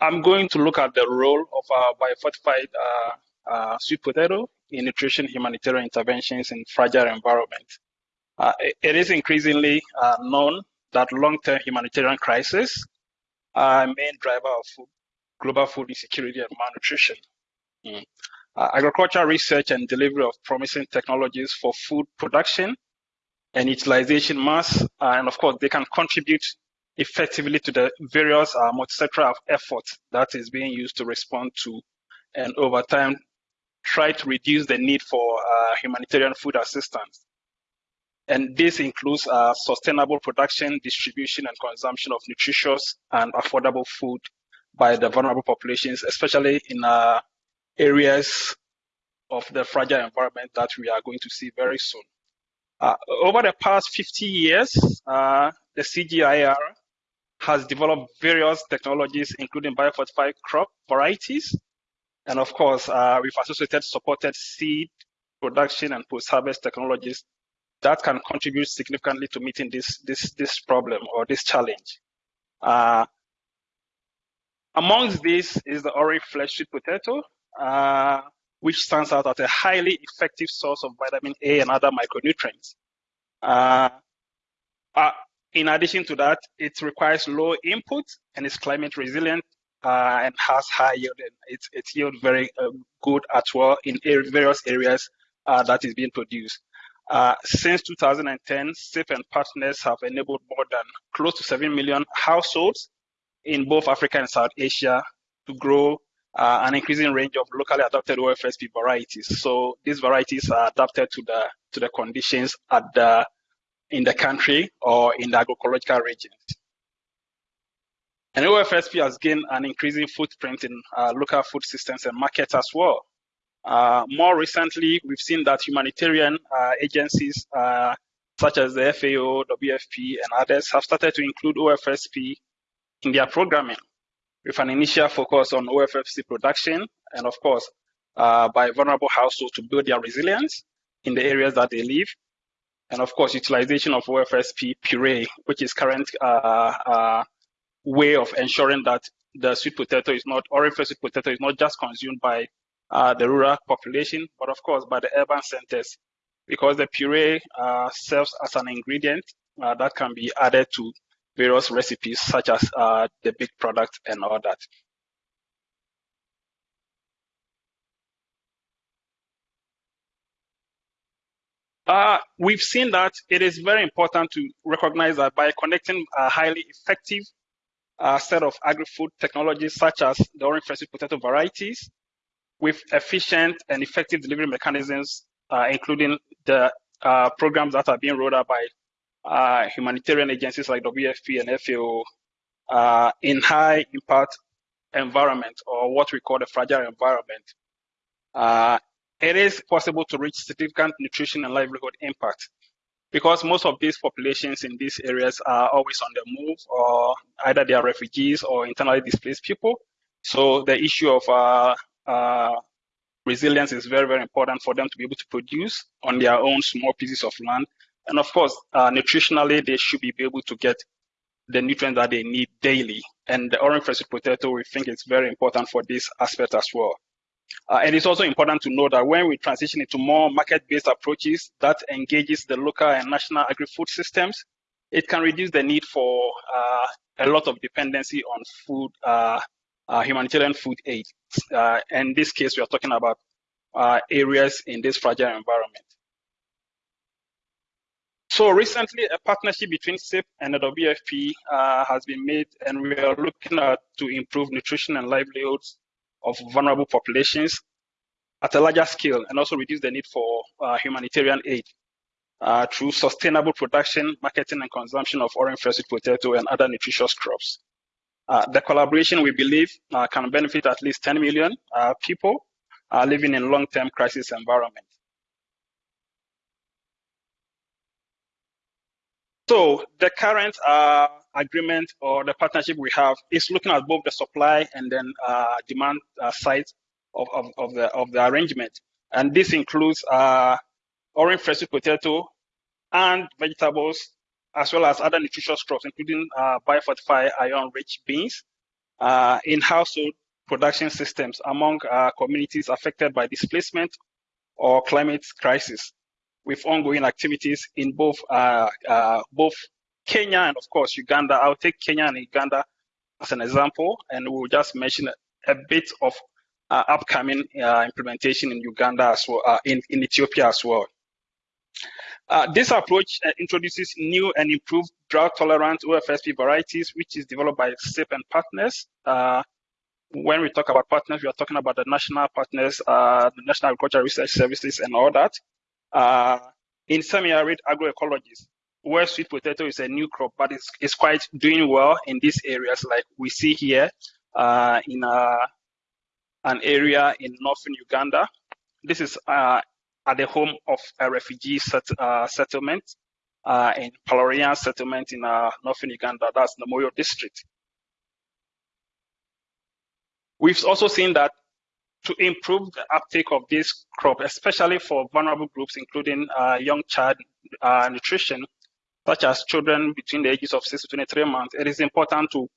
I'm going to look at the role of our biofortified uh, sweet potato in nutrition humanitarian interventions in fragile environments. It, is increasingly known that long-term humanitarian crises are a main driver of food, global food insecurity and malnutrition. Mm. Uh, agricultural research and delivery of promising technologies for food production and utilization must, uh, and of course, they can contribute effectively to the various uh, multisectoral efforts that is being used to respond to and over time try to reduce the need for uh, humanitarian food assistance. And this includes uh, sustainable production, distribution, and consumption of nutritious and affordable food by the vulnerable populations, especially in uh, areas of the fragile environment that we are going to see very soon. Uh, over the past 50 years, uh, the CGIAR has developed various technologies, including biofortified crop varieties, and of course, uh, we've associated supported seed production and post-harvest technologies that can contribute significantly to meeting this this this problem or this challenge. Uh, amongst these is the orange flesh sweet potato, uh, which stands out as a highly effective source of vitamin A and other micronutrients. Uh, uh in addition to that, it requires low input and is climate resilient uh, and has high yield. And it's, yield very uh, good as well in various areas uh, that is being produced. Uh, since 2010, CIP and partners have enabled more than close to 7 million households in both Africa and South Asia to grow uh, an increasing range of locally adapted OFSP varieties. So these varieties are adapted to the to the conditions at the in the country or in the agroecological regions. And OFSP has gained an increasing footprint in uh, local food systems and markets as well. Uh, more recently, we've seen that humanitarian uh, agencies uh, such as the FAO, WFP, and others have started to include OFSP in their programming with an initial focus on OFSP production and, of course, uh, by vulnerable households to build their resilience in the areas that they live. And, of course, utilization of OFSP puree, which is current uh, way of ensuring that the sweet potato is not, or if sweet potato is not just consumed by uh, the rural population, but of course by the urban centers, because the puree uh, serves as an ingredient uh, that can be added to various recipes, such as uh, the big product and all that. Uh, we've seen that it is very important to recognize that by connecting a highly effective a set of agri-food technologies such as the orange fresh potato varieties with efficient and effective delivery mechanisms, uh, including the uh, programs that are being rolled out by uh, humanitarian agencies like WFP and FAO uh, in high impact environment or what we call the fragile environment. Uh, it is possible to reach significant nutrition and livelihood impact because most of these populations in these areas are always on the move or either they are refugees or internally displaced people. So the issue of uh, uh, resilience is very, very important for them to be able to produce on their own small pieces of land. And of course, uh, nutritionally, they should be able to get the nutrients that they need daily. And the orange fresh potato, we think it's very important for this aspect as well. Uh, and it's also important to know that when we transition into more market-based approaches that engages the local and national agri-food systems, it can reduce the need for uh, a lot of dependency on food, uh, uh humanitarian food aid. Uh, in this case, we are talking about uh, areas in this fragile environment. So recently, a partnership between CIP and the WFP has been made, and we are looking at to improve nutrition and livelihoods of vulnerable populations at a larger scale and also reduce the need for uh, humanitarian aid uh, through sustainable production, marketing, and consumption of orange fresh potato and other nutritious crops. Uh, the collaboration, we believe, uh, can benefit at least 10 million uh, people uh, living in long-term crisis environments. So the current agreement or the partnership we have is looking at both the supply and then uh, demand uh, side of, of, of, the of the arrangement. And this includes uh, orange fresh potato and vegetables, as well as other nutritious crops, including uh, biofortified iron-rich beans, uh, in household production systems among uh, communities affected by displacement or climate crisis with ongoing activities in both uh, uh, both Kenya and of course Uganda. I'll take Kenya and Uganda as an example, and we'll just mention a bit of uh, upcoming uh, implementation in Uganda as well, uh, in, in Ethiopia as well. Uh, this approach introduces new and improved drought-tolerant OFSP varieties, which is developed by CIP and partners when we talk about partners, we are talking about the national partners, the National Agricultural Research Services, and all that. Uh, in semi-arid agroecologies, where sweet potato is a new crop, but it's, it's quite doing well in these areas, like we see here uh, in uh, an area in northern Uganda. This is uh, at the home of a refugee set, uh, settlement in Palorinya settlement in northern Uganda. That's the Moyo district. We've also seen that to improve the uptake of this crop, especially for vulnerable groups, including uh, young child uh, nutrition, such as children between the ages of 6 to 23 months, it is important to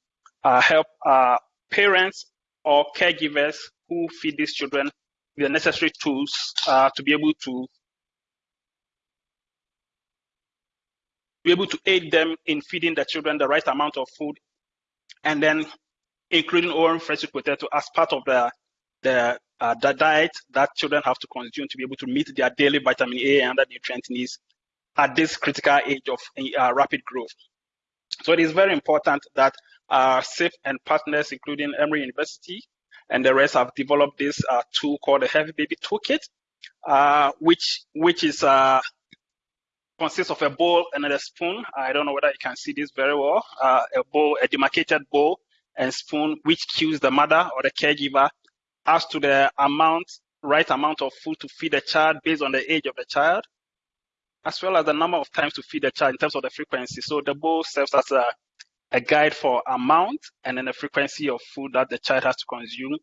uh, help uh, parents or caregivers who feed these children the necessary tools uh, to be able to be able to aid them in feeding the children the right amount of food and then including orange fresh potato as part of the the, uh, the diet that children have to consume to be able to meet their daily vitamin A and other nutrient needs at this critical age of uh, rapid growth. So it is very important that CIP and partners, including Emory University and the rest, have developed this uh, tool called the Healthy Baby Toolkit, uh, which which is uh, consists of a bowl and a spoon. I don't know whether you can see this very well. Uh, a bowl, a demarcated bowl and spoon, which cues the mother or the caregiver as to the amount, right amount of food to feed the child based on the age of the child, as well as the number of times to feed the child in terms of the frequency. So the bowl serves as a, a guide for amount and then the frequency of food that the child has to consume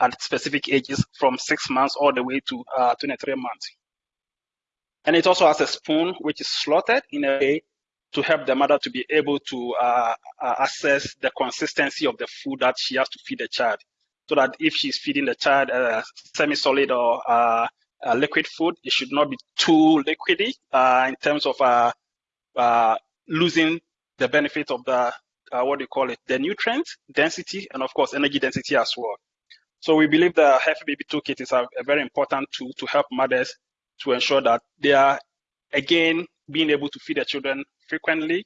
at specific ages from six months all the way to uh, 23 months. And it also has a spoon which is slotted in a way to help the mother to be able to uh, uh, assess the consistency of the food that she has to feed the child. So that if she's feeding the child uh, semi-solid or uh, liquid food, it should not be too liquidy uh, in terms of uh, losing the benefit of the, what do you call it, the nutrient density and of course energy density as well. So we believe the Healthy Baby Toolkit is a, a very important tool to help mothers to ensure that they are, again, being able to feed their children frequently,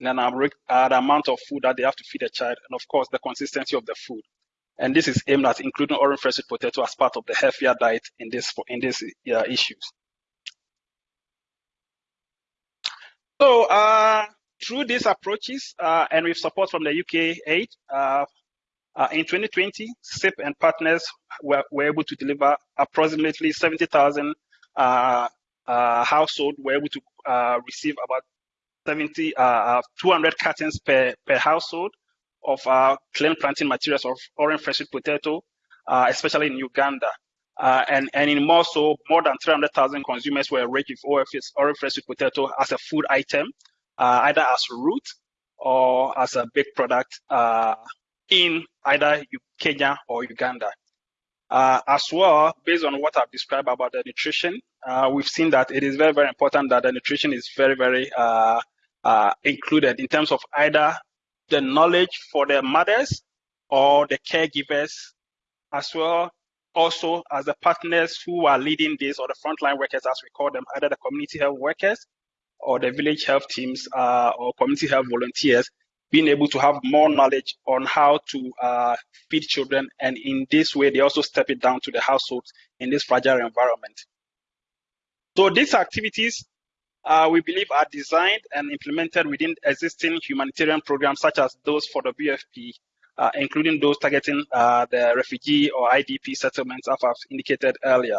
and uh, the amount of food that they have to feed a child, and of course, the consistency of the food. And this is aimed at including orange fresh potato as part of the healthier diet in this in these uh, issues. So uh, through these approaches uh, and with support from the UK aid, uh, uh, in 2020, CIP and partners were, were able to deliver approximately 70,000 households were able to receive about 70, uh, uh 200 cartons per, per household of uh, clean planting materials of orange fresh potato, uh, especially in Uganda. Uh, and, and in more so, more than 300,000 consumers were rich with orange fresh potato as a food item, uh, either as root or as a baked product uh, in either Kenya or Uganda. Uh, as well, based on what I've described about the nutrition, we've seen that it is very, very important that the nutrition is very, very uh, included in terms of either the knowledge for the mothers or the caregivers, as well also as the partners who are leading this or the frontline workers, as we call them, either the community health workers or the village health teams uh, or community health volunteers, being able to have more knowledge on how to uh, feed children. And in this way, they also step it down to the households in this fragile environment. So these activities uh, we believe are designed and implemented within existing humanitarian programs such as those for the WFP, uh, including those targeting uh, the refugee or IDP settlements, as I've indicated earlier.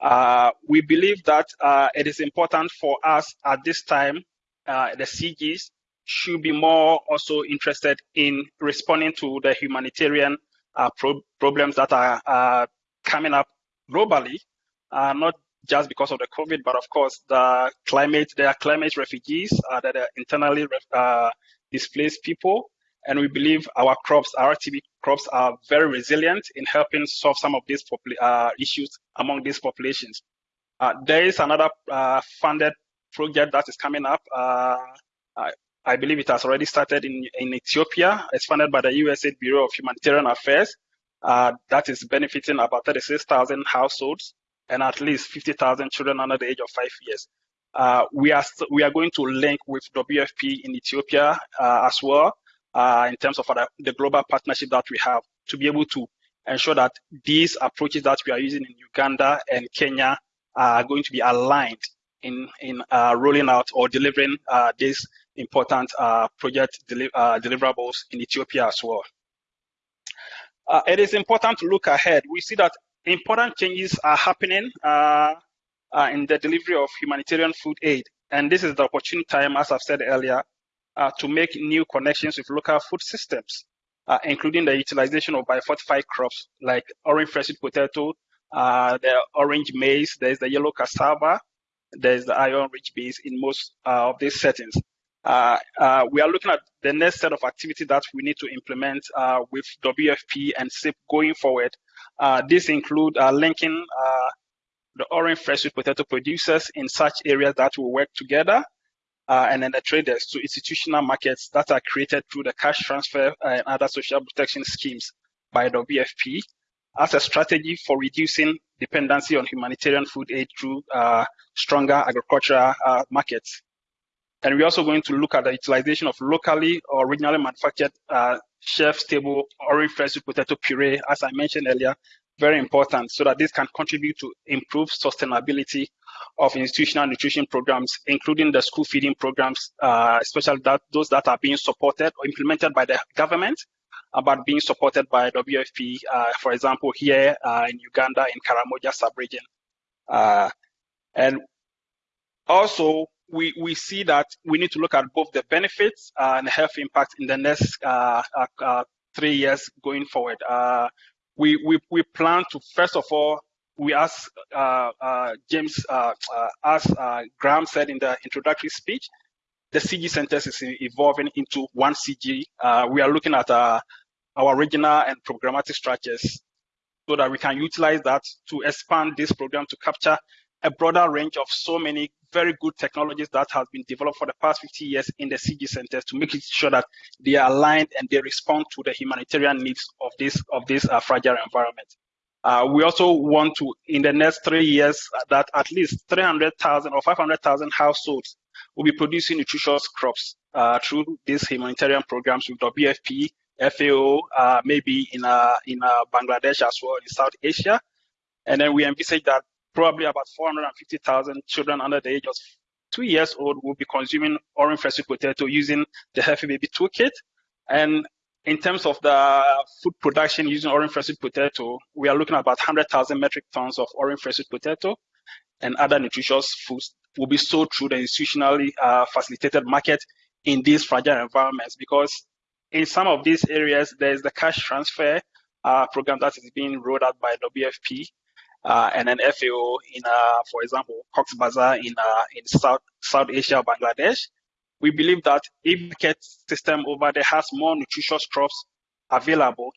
Uh, we believe that uh, it is important for us at this time, uh, the CGs should be more also interested in responding to the humanitarian pro problems that are coming up globally, not just because of the COVID, but of course the climate, there are climate refugees uh, that are internally uh, displaced people, And we believe our crops, RTB crops are very resilient in helping solve some of these uh, issues among these populations. Uh, there is another uh, funded project that is coming up. Uh, I, I, believe it has already started in, in Ethiopia. It's funded by the USAID Bureau of Humanitarian Affairs. Uh, that is benefiting about 36,000 households and at least 50,000 children under the age of five years. Uh, we are we are going to link with WFP in Ethiopia uh, as well uh, in terms of the global partnership that we have to be able to ensure that these approaches that we are using in Uganda and Kenya are going to be aligned in in uh, rolling out or delivering uh, these important uh, project deli deliverables in Ethiopia as well. it is important to look ahead. We see that important changes are happening uh, in the delivery of humanitarian food aid. And this is the opportune time, as I've said earlier, uh, to make new connections with local food systems, uh, including the utilization of biofortified crops like orange fresh potato, uh, the orange maize, there's the yellow cassava, there's the iron-rich beans in most uh, of these settings. Uh, we are looking at the next set of activities that we need to implement with WFP and CIP going forward. These include linking the orange fresh sweet potato producers in such areas that will work together, uh, and then the traders to institutional markets that are created through the cash transfer and other social protection schemes by the WFP as a strategy for reducing dependency on humanitarian food aid through uh, stronger agricultural uh, markets. And we're also going to look at the utilization of locally or regionally manufactured uh, shelf-stable orange fresh potato puree, as I mentioned earlier, very important so that this can contribute to improve sustainability of institutional nutrition programs, including the school feeding programs, uh, especially that, those that are being supported or implemented by the government, uh, but being supported by WFP, uh, for example, here uh, in Uganda, in Karamoja sub-region. Uh, and also, we, we see that we need to look at both the benefits and the health impact in the next three years going forward we, we, we plan to, first of all, we ask uh, uh, James, uh, uh as uh, Graham said in the introductory speech, the CG centers is evolving into one CG. Uh, we are looking at our regional and programmatic structures so that we can utilize that to expand this program to capture a broader range of so many very good technologies that have been developed for the past 50 years in the CG centers to make sure that they are aligned and they respond to the humanitarian needs of this of this uh, fragile environment. Uh, we also want to, in the next three years, uh, that at least 300,000 or 500,000 households will be producing nutritious crops uh, through these humanitarian programs with WFP, FAO, uh, maybe in uh, in Bangladesh as well in South Asia. And then we envisage that probably about 450,000 children under the age of two years old will be consuming orange fresh potato using the Healthy Baby Toolkit. And in terms of the food production using orange fresh potato, we are looking at about 100,000 metric tons of orange fresh potato and other nutritious foods will be sold through the institutionally uh, facilitated market in these fragile environments because in some of these areas, there's the cash transfer uh, program that is being rolled out by WFP uh, and then FAO in, uh, for example, Cox Bazar in uh, in South South Asia, Bangladesh. We believe that if the system over there has more nutritious crops available,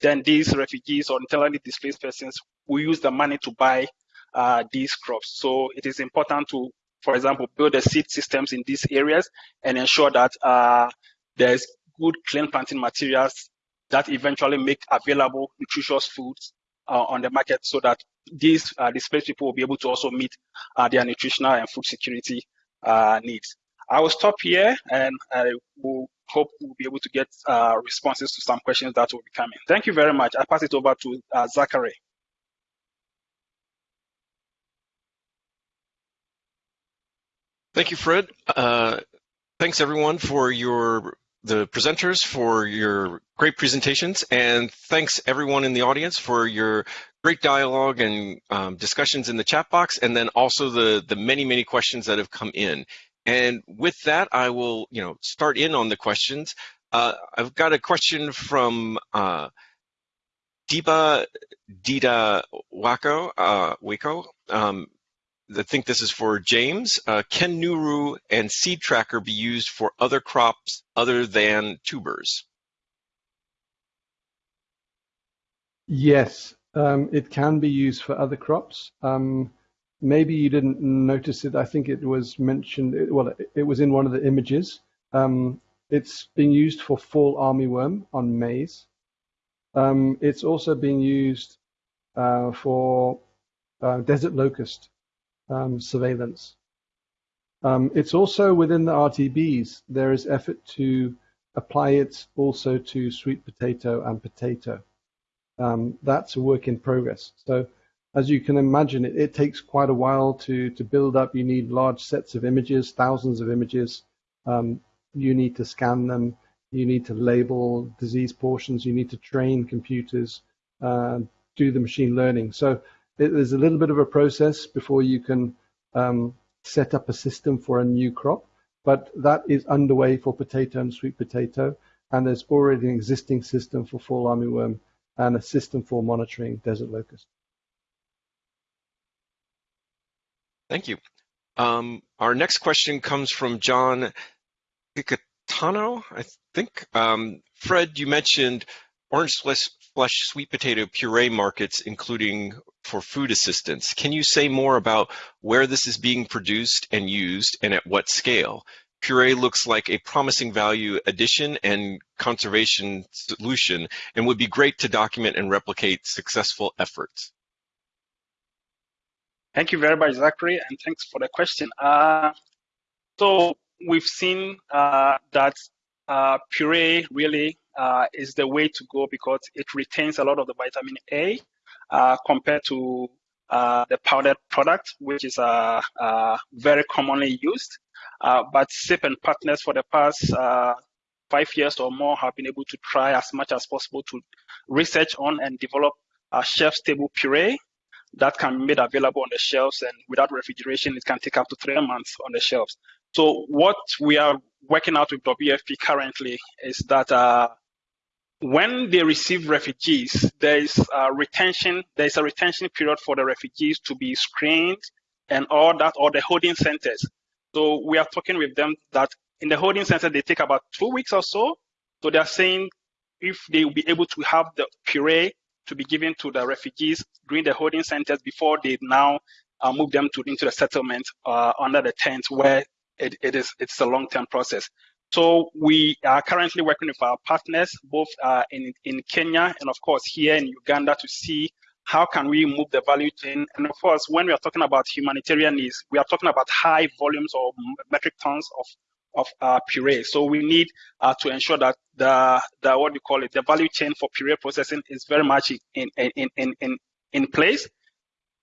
then these refugees or internally displaced persons will use the money to buy uh, these crops. So it is important to, for example, build the seed systems in these areas and ensure that uh, there's good clean planting materials that eventually make available nutritious foods uh, on the market so that these uh, displaced people will be able to also meet uh, their nutritional and food security uh, needs. I will stop here and I will hope we'll be able to get uh, responses to some questions that will be coming. Thank you very much. I pass it over to uh, Zachary. Thank you, Fred. Uh, thanks everyone for your the presenters for your great presentations, and thanks everyone in the audience for your great dialogue and um, discussions in the chat box, and then also the the many many questions that have come in. And with that, I will you know start in on the questions. Uh, I've got a question from uh, Deepa Dita Wako, uh, Waco. Um, I think this is for James. Uh, can Nuru and Seed Tracker be used for other crops other than tubers? Yes, um, it can be used for other crops. Um, maybe you didn't notice it. I think it was mentioned, well, it, was in one of the images. Um, it's being used for fall armyworm on maize. Um, it's also being used uh, for uh, desert locust um, surveillance. Um, it's also within the RTBs, there is effort to apply it also to sweet potato and potato. Um, that's a work in progress. So as you can imagine, it, it, takes quite a while to, to build up. You need large sets of images, thousands of images. Um, you need to scan them. You need to label disease portions. You need to train computers, uh, do the machine learning. So it, there's a little bit of a process before you can um, set up a system for a new crop, but that is underway for potato and sweet potato, and there's already an existing system for fall armyworm and a system for monitoring desert locust. Thank you. Um, our next question comes from John Picatano, I think. Um, Fred, you mentioned orange flesh, flesh sweet potato puree markets, including for food assistance. Can you say more about where this is being produced and used and at what scale? Puree looks like a promising value addition and conservation solution and would be great to document and replicate successful efforts. Thank you very much, Zachary, and thanks for the question. Uh, so we've seen uh, that uh, puree really uh, is the way to go because it retains a lot of the vitamin A uh, compared to uh, the powdered product, which is uh, uh, very commonly used. but CIP and partners for the past five years or more have been able to try as much as possible to research on and develop a shelf-stable puree that can be made available on the shelves and without refrigeration, it can take up to three months on the shelves. So what we are working out with WFP currently is that uh, when they receive refugees, there is a retention. There is a retention period for the refugees to be screened and all that, or the holding centers. So we are talking with them that in the holding center they take about two weeks or so. So they are saying if they will be able to have the puree to be given to the refugees during the holding centers before they now uh, move them to into the settlement uh, under the tent where it, it is it's a long-term process. So we are currently working with our partners, both uh, in, in Kenya and of course here in Uganda to see how can we move the value chain. And of course, when we are talking about humanitarian needs, we are talking about high volumes or metric tons of, of uh, puree. So we need uh, to ensure that the, the, what you call it, the value chain for puree processing is very much in, in, in, in, in place.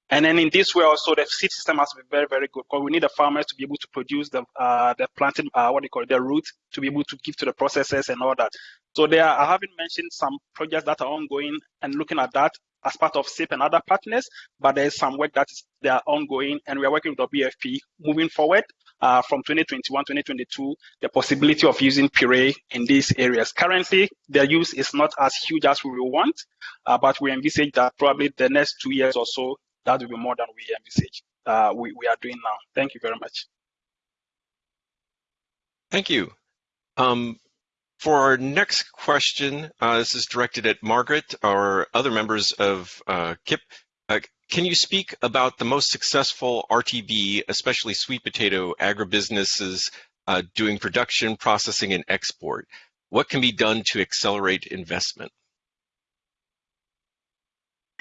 And then in this way also the seed system has to be very, very good because we need the farmers to be able to produce the uh, the planting, uh, what do you call it, the roots to be able to give to the processors and all that. So there, I haven't mentioned some projects that are ongoing and looking at that as part of CIP and other partners, but there's some work that is they are ongoing and we are working with WFP moving forward uh, from 2021, 2022, the possibility of using puree in these areas. Currently, their use is not as huge as we want, uh, but we envisage that probably the next two years or so, that will be more than we envisage. Uh, we, we are doing now. Thank you very much. Thank you. Um, for our next question, uh, this is directed at Margaret or other members of uh, CIP. Uh, can you speak about the most successful RTB, especially sweet potato agribusinesses uh, doing production, processing, and export? What can be done to accelerate investment?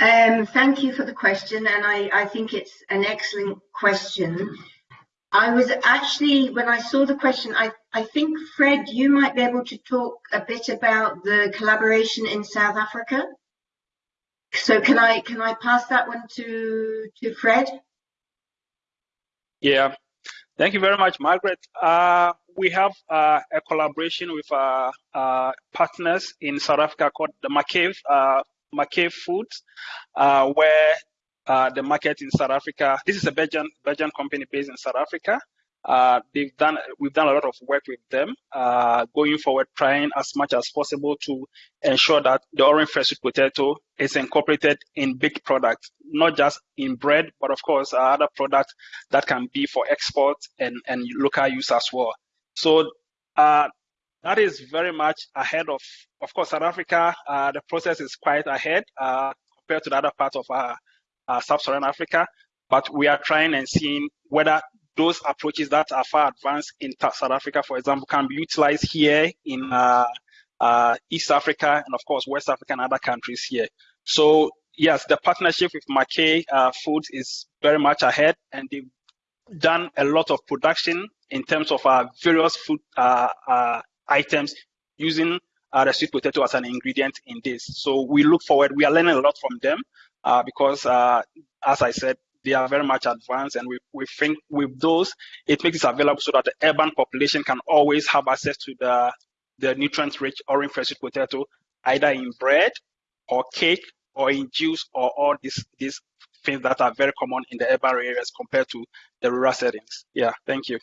Um, thank you for the question, and I, I think it's an excellent question. I was actually, when I saw the question, I, I think, Fred, you might be able to talk a bit about the collaboration in South Africa. So can I can I pass that one to to Fred? Yeah, thank you very much, Margaret. Uh, we have uh, a collaboration with uh, uh partners in South Africa called the McCabe uh, McCabe Foods, uh, where uh, the market in South Africa. This is a Belgian Belgian company based in South Africa. Uh, they've done we've done a lot of work with them uh, going forward, trying as much as possible to ensure that the orange fresh potato is incorporated in big products, not just in bread, but of course uh, other products that can be for export and and local use as well. So uh, that is very much ahead of, of course, South Africa. Uh, the process is quite ahead uh, compared to the other parts of uh, uh, sub-Saharan Africa. But we are trying and seeing whether those approaches that are far advanced in South Africa, for example, can be utilized here in uh, uh, East Africa and, of course, West Africa and other countries here. So, yes, the partnership with Mackay Foods is very much ahead, and they've done a lot of production in terms of uh, various food uh, uh, items using uh, the sweet potato as an ingredient in this. So we look forward. We are learning a lot from them uh, because, uh, as I said, they are very much advanced, and we, we think with those, it makes it available so that the urban population can always have access to the the nutrient-rich orange fresh sweet potato, either in bread or cake or in juice or all these these things that are very common in the urban areas compared to the rural settings. Yeah, thank you.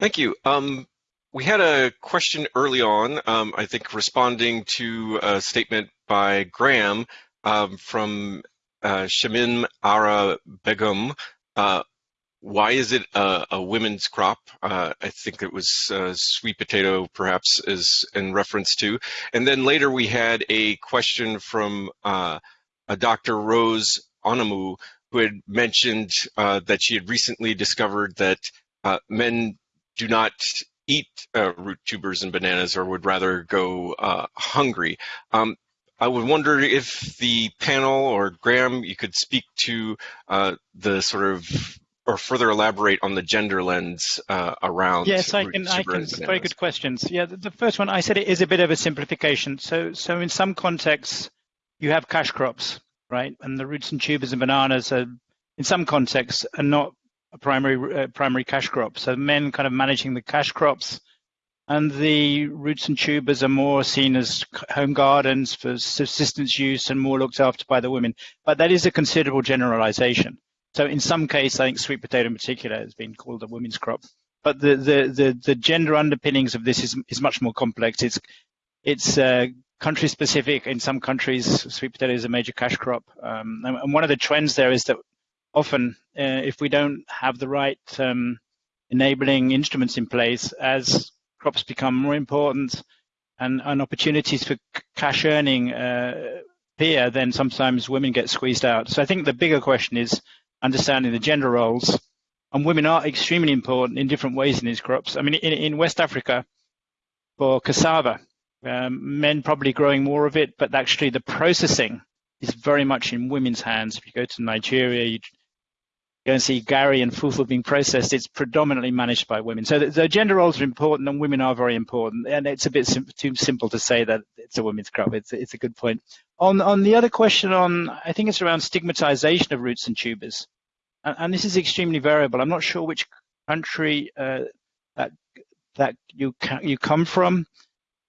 Thank you. Um, we had a question early on, um, I think responding to a statement by Graham um, from uh, Shamin Ara Begum. Uh, why is it a, a women's crop? Uh, I think it was uh, sweet potato, perhaps, is in reference to. And then later we had a question from uh, a Dr. Rose Onamu, who had mentioned uh, that she had recently discovered that men do not eat uh, root tubers and bananas or would rather go uh, hungry. Um, I would wonder if the panel or Graham, you could speak to uh, the sort of or further elaborate on the gender lens uh, around. Yes, I can. I can. Very good questions. Yeah, the, the, first one I said it is a bit of a simplification. So, so in some contexts, you have cash crops, right? And the roots and tubers and bananas are, in some contexts, are not primary uh, primary cash crop. So men kind of managing the cash crops, and the roots and tubers are more seen as home gardens for subsistence use and more looked after by the women. But that is a considerable generalization. So in some cases, I think sweet potato in particular has been called a women's crop. But the the the, the gender underpinnings of this is is much more complex. It's it's uh, country specific. In some countries, sweet potato is a major cash crop, um, and one of the trends there is that often uh, if we don't have the right um, enabling instruments in place as crops become more important and, and opportunities for cash earning uh, appear, then sometimes women get squeezed out. So I think the bigger question is understanding the gender roles. And women are extremely important in different ways in these crops. I mean, in, in West Africa, for cassava, um, men probably growing more of it, but actually the processing is very much in women's hands. If you go to Nigeria, you go and see Gari and Fufu being processed, it's predominantly managed by women. So the, the, gender roles are important and women are very important. And it's a bit sim too simple to say that it's a women's crop. It's, it's a good point. On, on the other question on, I think it's around stigmatization of roots and tubers. And, and this is extremely variable. I'm not sure which country uh, that, that you, you come from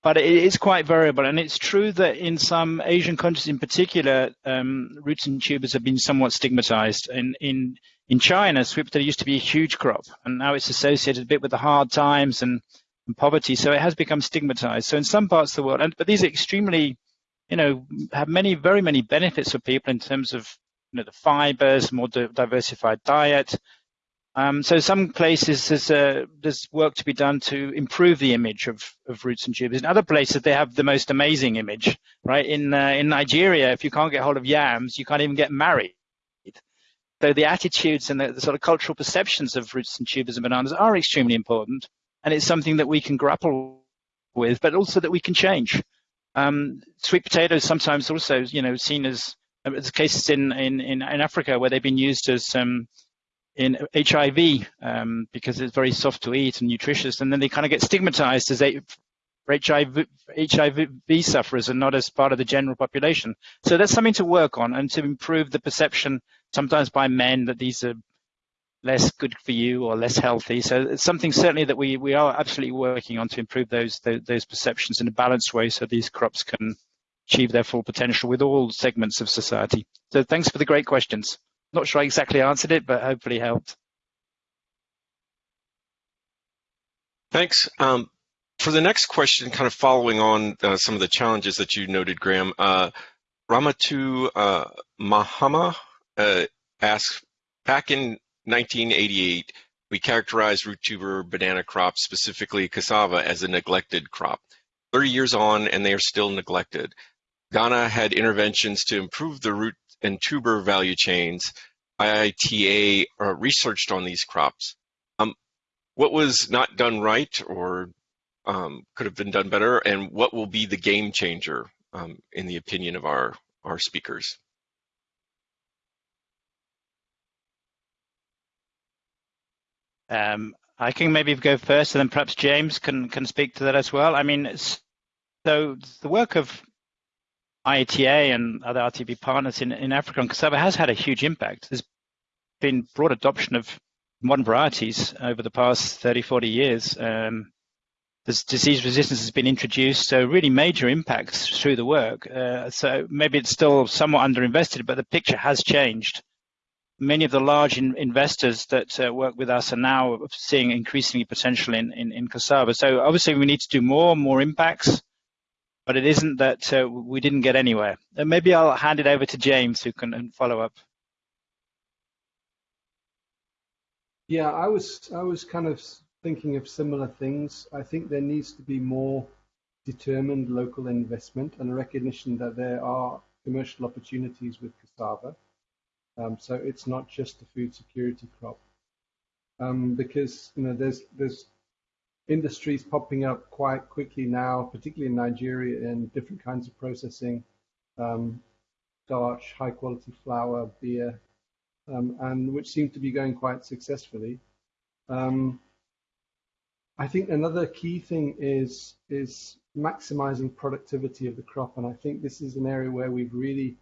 but it is quite variable. And it's true that in some Asian countries in particular, um, roots and tubers have been somewhat stigmatized. In, in, in China, sweet potato used to be a huge crop, and now it's associated a bit with the hard times and, and poverty. So it has become stigmatized. So in some parts of the world, and, but these are extremely, you know, have many, very many benefits for people in terms of you know, the fibers, more diversified diet, um, so some places there's, uh, there's work to be done to improve the image of, of roots and tubers. In other places they have the most amazing image, right? In uh, in Nigeria, if you can't get hold of yams, you can't even get married. So the attitudes and the, the sort of cultural perceptions of roots and tubers and bananas are extremely important, and it's something that we can grapple with, but also that we can change. Um, sweet potatoes sometimes also, you know, seen as uh, there's cases in, in, in, Africa where they've been used as um, in HIV um, because it's very soft to eat and nutritious, and then they kind of get stigmatized as HIV, HIV sufferers and not as part of the general population. So that's something to work on and to improve the perception sometimes by men that these are less good for you or less healthy. So it's something certainly that we, we are absolutely working on to improve those, those, those perceptions in a balanced way so these crops can achieve their full potential with all segments of society. So thanks for the great questions. Not sure I exactly answered it, but hopefully helped. Thanks. Um, for the next question, kind of following on uh, some of the challenges that you noted, Graham, uh, Ramatu uh, Mahama uh, asks, back in 1988, we characterized root tuber banana crops, specifically cassava, as a neglected crop. 30 years on, and they are still neglected. Ghana had interventions to improve the root and tuber value chains. IITA uh, researched on these crops. Um, what was not done right or um, could have been done better, and what will be the game changer um, in the opinion of our, our speakers? Um, I can maybe go first, and then perhaps James can can speak to that as well. I mean, so the work of IITA and other RTB partners in, in Africa and cassava has had a huge impact. There's been broad adoption of modern varieties over the past 30, 40 years. Um, this disease resistance has been introduced, so really major impacts through the work. Uh, so maybe it's still somewhat underinvested, but the picture has changed many of the large in, investors that uh, work with us are now seeing increasingly potential in, in, in cassava. So obviously we need to do more, more impacts, but it isn't that uh, we didn't get anywhere. And maybe I'll hand it over to James who can follow up. Yeah, I was I was kind of thinking of similar things. I think there needs to be more determined local investment and a recognition that there are commercial opportunities with cassava um, so it's not just the food security crop. Um, because you know there's there's industries popping up quite quickly now, particularly in Nigeria, in different kinds of processing, um, starch, high quality flour, beer, um, and which seem to be going quite successfully. Um, I think another key thing is is maximizing productivity of the crop, and I think this is an area where we've really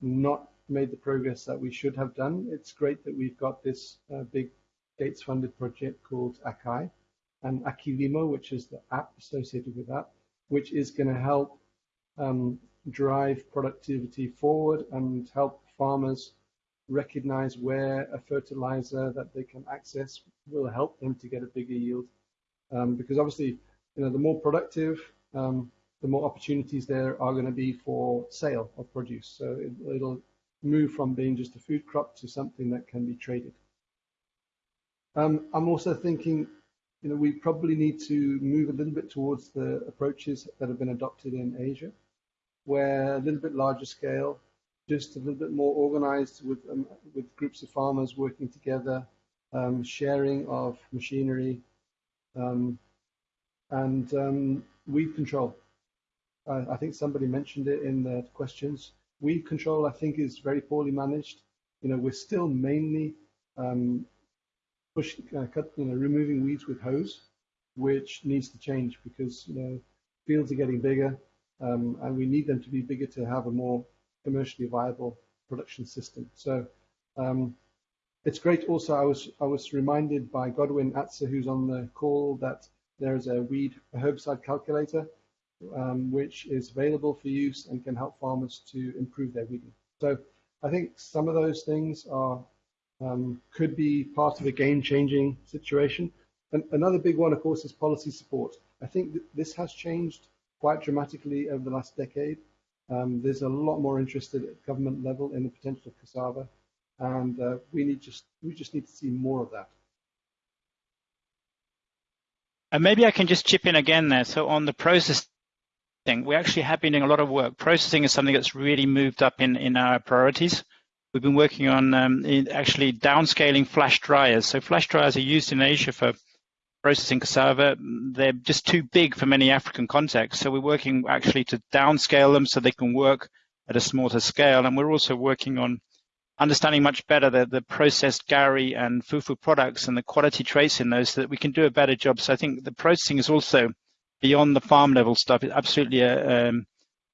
not made the progress that we should have done. It's great that we've got this uh, big Gates funded project called ACAI and Akilimo, which is the app associated with that, which is going to help um, drive productivity forward and help farmers recognize where a fertilizer that they can access will help them to get a bigger yield. Um, because obviously, you know, the more productive, um, the more opportunities there are going to be for sale of produce. So it, will move from being just a food crop to something that can be traded. Um, I'm also thinking, you know, we probably need to move a little bit towards the approaches that have been adopted in Asia, where a little bit larger scale, just a little bit more organized with um, with groups of farmers working together, um, sharing of machinery, um, and um, weed control. I think somebody mentioned it in the questions. Weed control, I think, is very poorly managed. You know, we're still mainly um, pushing, uh, cut, you know, removing weeds with hoes, which needs to change because you know fields are getting bigger, um, and we need them to be bigger to have a more commercially viable production system. So um, it's great. Also, I was I was reminded by Godwin Atser, who's on the call, that there is a weed herbicide calculator um, which is available for use and can help farmers to improve their weeding. So I think some of those things are um, could be part of a game-changing situation. And another big one, of course, is policy support. I think th this has changed quite dramatically over the last decade. Um, there's a lot more interest at government level in the potential of cassava, and uh, we need just we just need to see more of that. And maybe I can just chip in again there. So on the process we actually have been doing a lot of work. Processing is something that's really moved up in, in our priorities. We've been working on um, actually downscaling flash dryers. So flash dryers are used in Asia for processing cassava. They're just too big for many African contexts. So we're working actually to downscale them so they can work at a smaller scale. And we're also working on understanding much better the, the processed gari and fufu products and the quality traits in those so that we can do a better job. So I think the processing is also beyond the farm level stuff is absolutely a, um,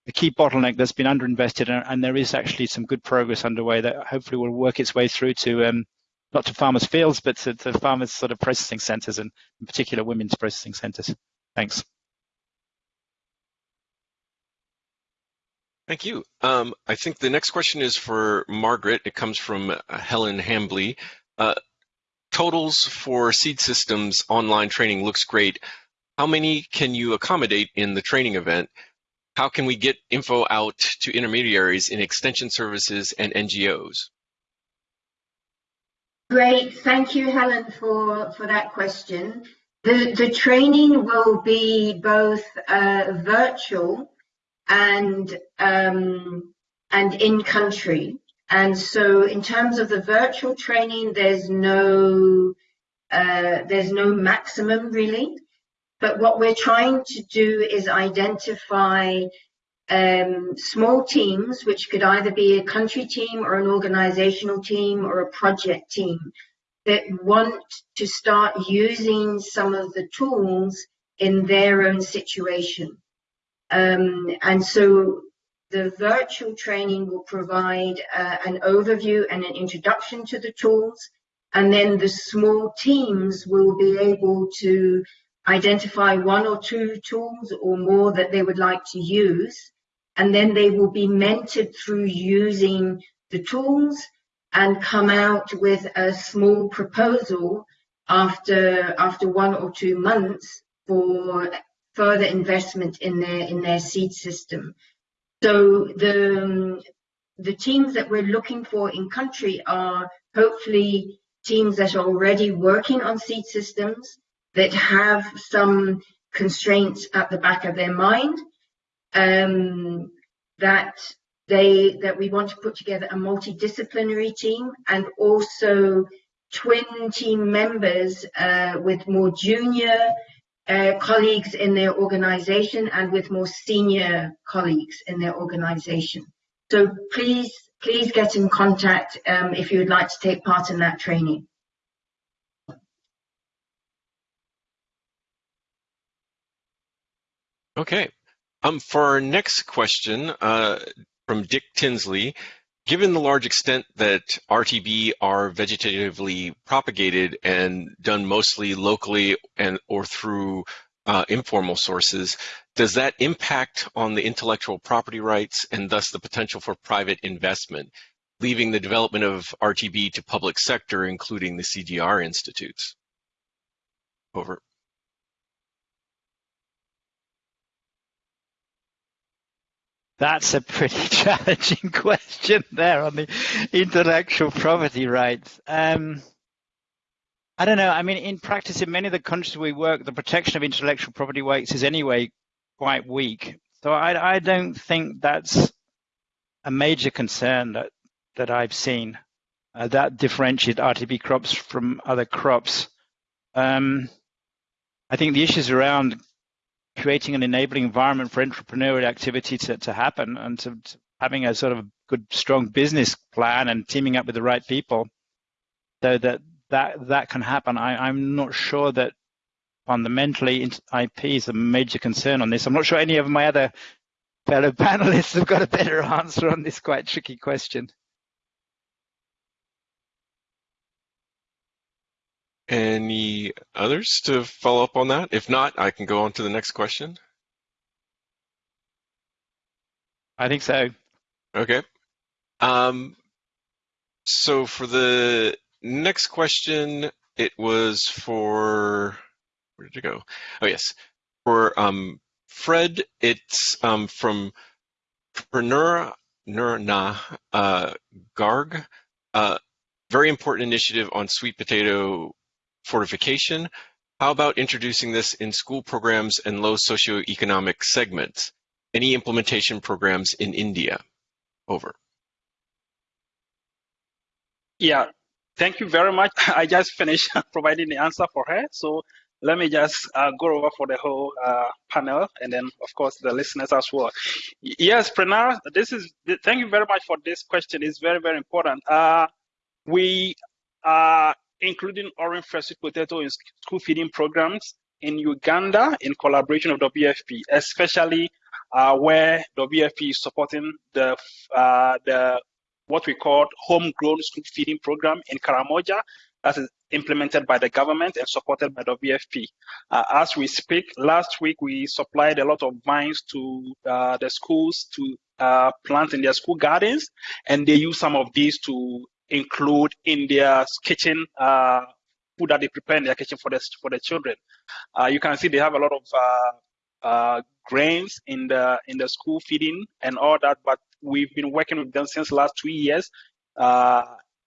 a key bottleneck that's been underinvested, and, and, there is actually some good progress underway that hopefully will work its way through to um, not to farmers' fields, but to, to farmers' sort of processing centres, and in particular women's processing centres. Thanks. Thank you. Um, I think the next question is for Margaret. It comes from uh, Helen Hambly. Uh, totals for seed systems online training looks great. How many can you accommodate in the training event? How can we get info out to intermediaries in extension services and NGOs? Great, thank you, Helen, for, for that question. The, the training will be both uh, virtual and um, and in country. And so, in terms of the virtual training, there's no uh, there's no maximum really. But what we're trying to do is identify um, small teams, which could either be a country team or an organizational team or a project team that want to start using some of the tools in their own situation. Um, and so the virtual training will provide uh, an overview and an introduction to the tools. And then the small teams will be able to identify one or two tools or more that they would like to use and then they will be mentored through using the tools and come out with a small proposal after after one or two months for further investment in their in their seed system. So the the teams that we're looking for in country are hopefully teams that are already working on seed systems that have some constraints at the back of their mind um, that they that we want to put together a multidisciplinary team and also twin team members uh, with more junior uh, colleagues in their organization and with more senior colleagues in their organization. So please, please get in contact um, if you would like to take part in that training. Okay, um, for our next question uh, from Dick Tinsley, given the large extent that RTB are vegetatively propagated and done mostly locally and or through uh, informal sources, does that impact on the intellectual property rights and thus the potential for private investment, leaving the development of RTB to public sector, including the CDR institutes? Over. That's a pretty challenging question there on the intellectual property rights. Um, I don't know. I mean, in practice, in many of the countries we work, the protection of intellectual property rights is anyway quite weak. So I, I don't think that's a major concern that that I've seen uh, that differentiate RTB crops from other crops. Um, I think the issues around creating an enabling environment for entrepreneurial activity to, to happen and to, to having a sort of good, strong business plan and teaming up with the right people so that that, that can happen. I, I'm not sure that fundamentally IP is a major concern on this. I'm not sure any of my other fellow panelists have got a better answer on this quite tricky question. Any others to follow up on that? If not, I can go on to the next question. I think so. Okay. Um, so for the next question, it was for, where did it go? Oh, yes. For um, Fred, it's um, from Pranura Nurna uh, Garg. Uh, very important initiative on sweet potato fortification. How about introducing this in school programs and low socioeconomic segments? Any implementation programs in India? Over. Yeah, thank you very much. I just finished providing the answer for her. So let me just uh, go over for the whole uh, panel and then, of course, the listeners as well. Yes, Pranara, this is, thank you very much for this question. It's very, very important. Uh, we are including orange fresh potato in school feeding programs in Uganda in collaboration with WFP, especially uh, where WFP is supporting the uh, the what we call homegrown school feeding program in Karamoja that is implemented by the government and supported by WFP. Uh, as we speak, last week we supplied a lot of vines to uh, the schools to uh, plant in their school gardens, and they use some of these to include in their kitchen uh, food that they prepare in their kitchen for the for the children. Uh, you can see they have a lot of uh, grains in the in the school feeding and all that. But we've been working with them since last two years.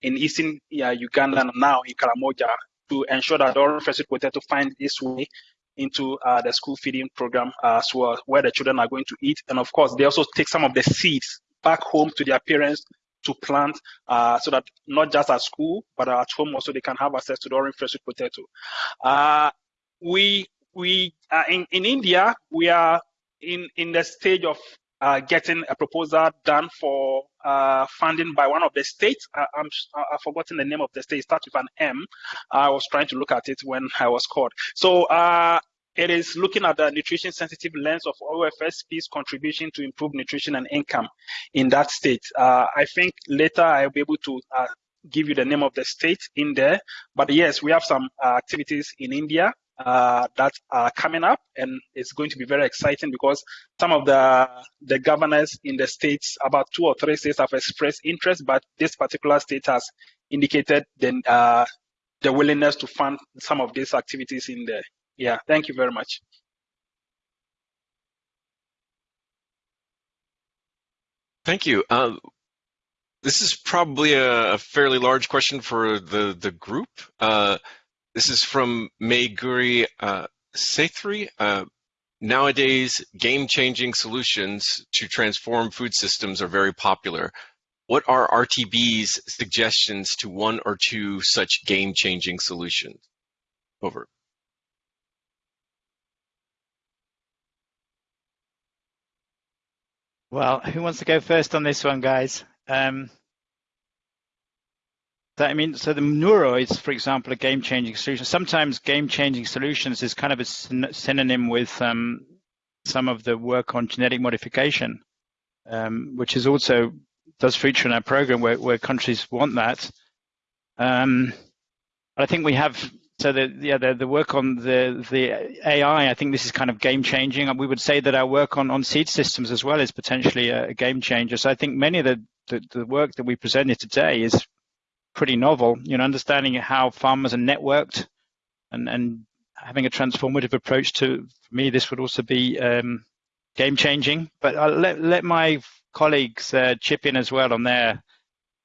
In eastern Uganda and now in Karamoja to ensure that orange sweet potato find its way into uh, the school feeding program as well, where the children are going to eat. And of course, they also take some of the seeds back home to their parents to plant uh, so that not just at school, but at home also they can have access to the orange fresh potato. Uh, we we uh, in, in India, we are in, in the stage of uh, getting a proposal done for uh, funding by one of the states. I, am I've forgotten the name of the state. It starts with an M. I was trying to look at it when I was called. So uh, it is looking at the nutrition sensitive lens of OFSP's contribution to improve nutrition and income in that state. Uh, I think later I'll be able to uh, give you the name of the state in there. But yes, we have some uh, activities in India uh, that are coming up, and it's going to be very exciting because some of the the governors in the states, about two or three states, have expressed interest, but this particular state has indicated the uh, the willingness to fund some of these activities in there. Yeah, thank you very much. Thank you. Uh, this is probably a, a, fairly large question for the, the group. Uh, this is from Mayguri uh, Sethri. Uh, nowadays, game-changing solutions to transform food systems are very popular. What are RTB's suggestions to one or two such game-changing solutions? Over. Well, who wants to go first on this one, guys? Um, I mean, so the Nuru is, for example, a game-changing solution. Sometimes game-changing solutions is kind of a synonym with um, some of the work on genetic modification, um, which is also does feature in our program where, where countries want that. Um, but I think we have so the yeah the, the work on the the AI. I think this is kind of game changing. We would say that our work on on seed systems as well is potentially a, a game changer. So I think many of the, the the work that we presented today is pretty novel. You know, understanding how farmers are networked and, and having a transformative approach to for me, this would also be um, game changing. But I'll let, let my colleagues uh, chip in as well on their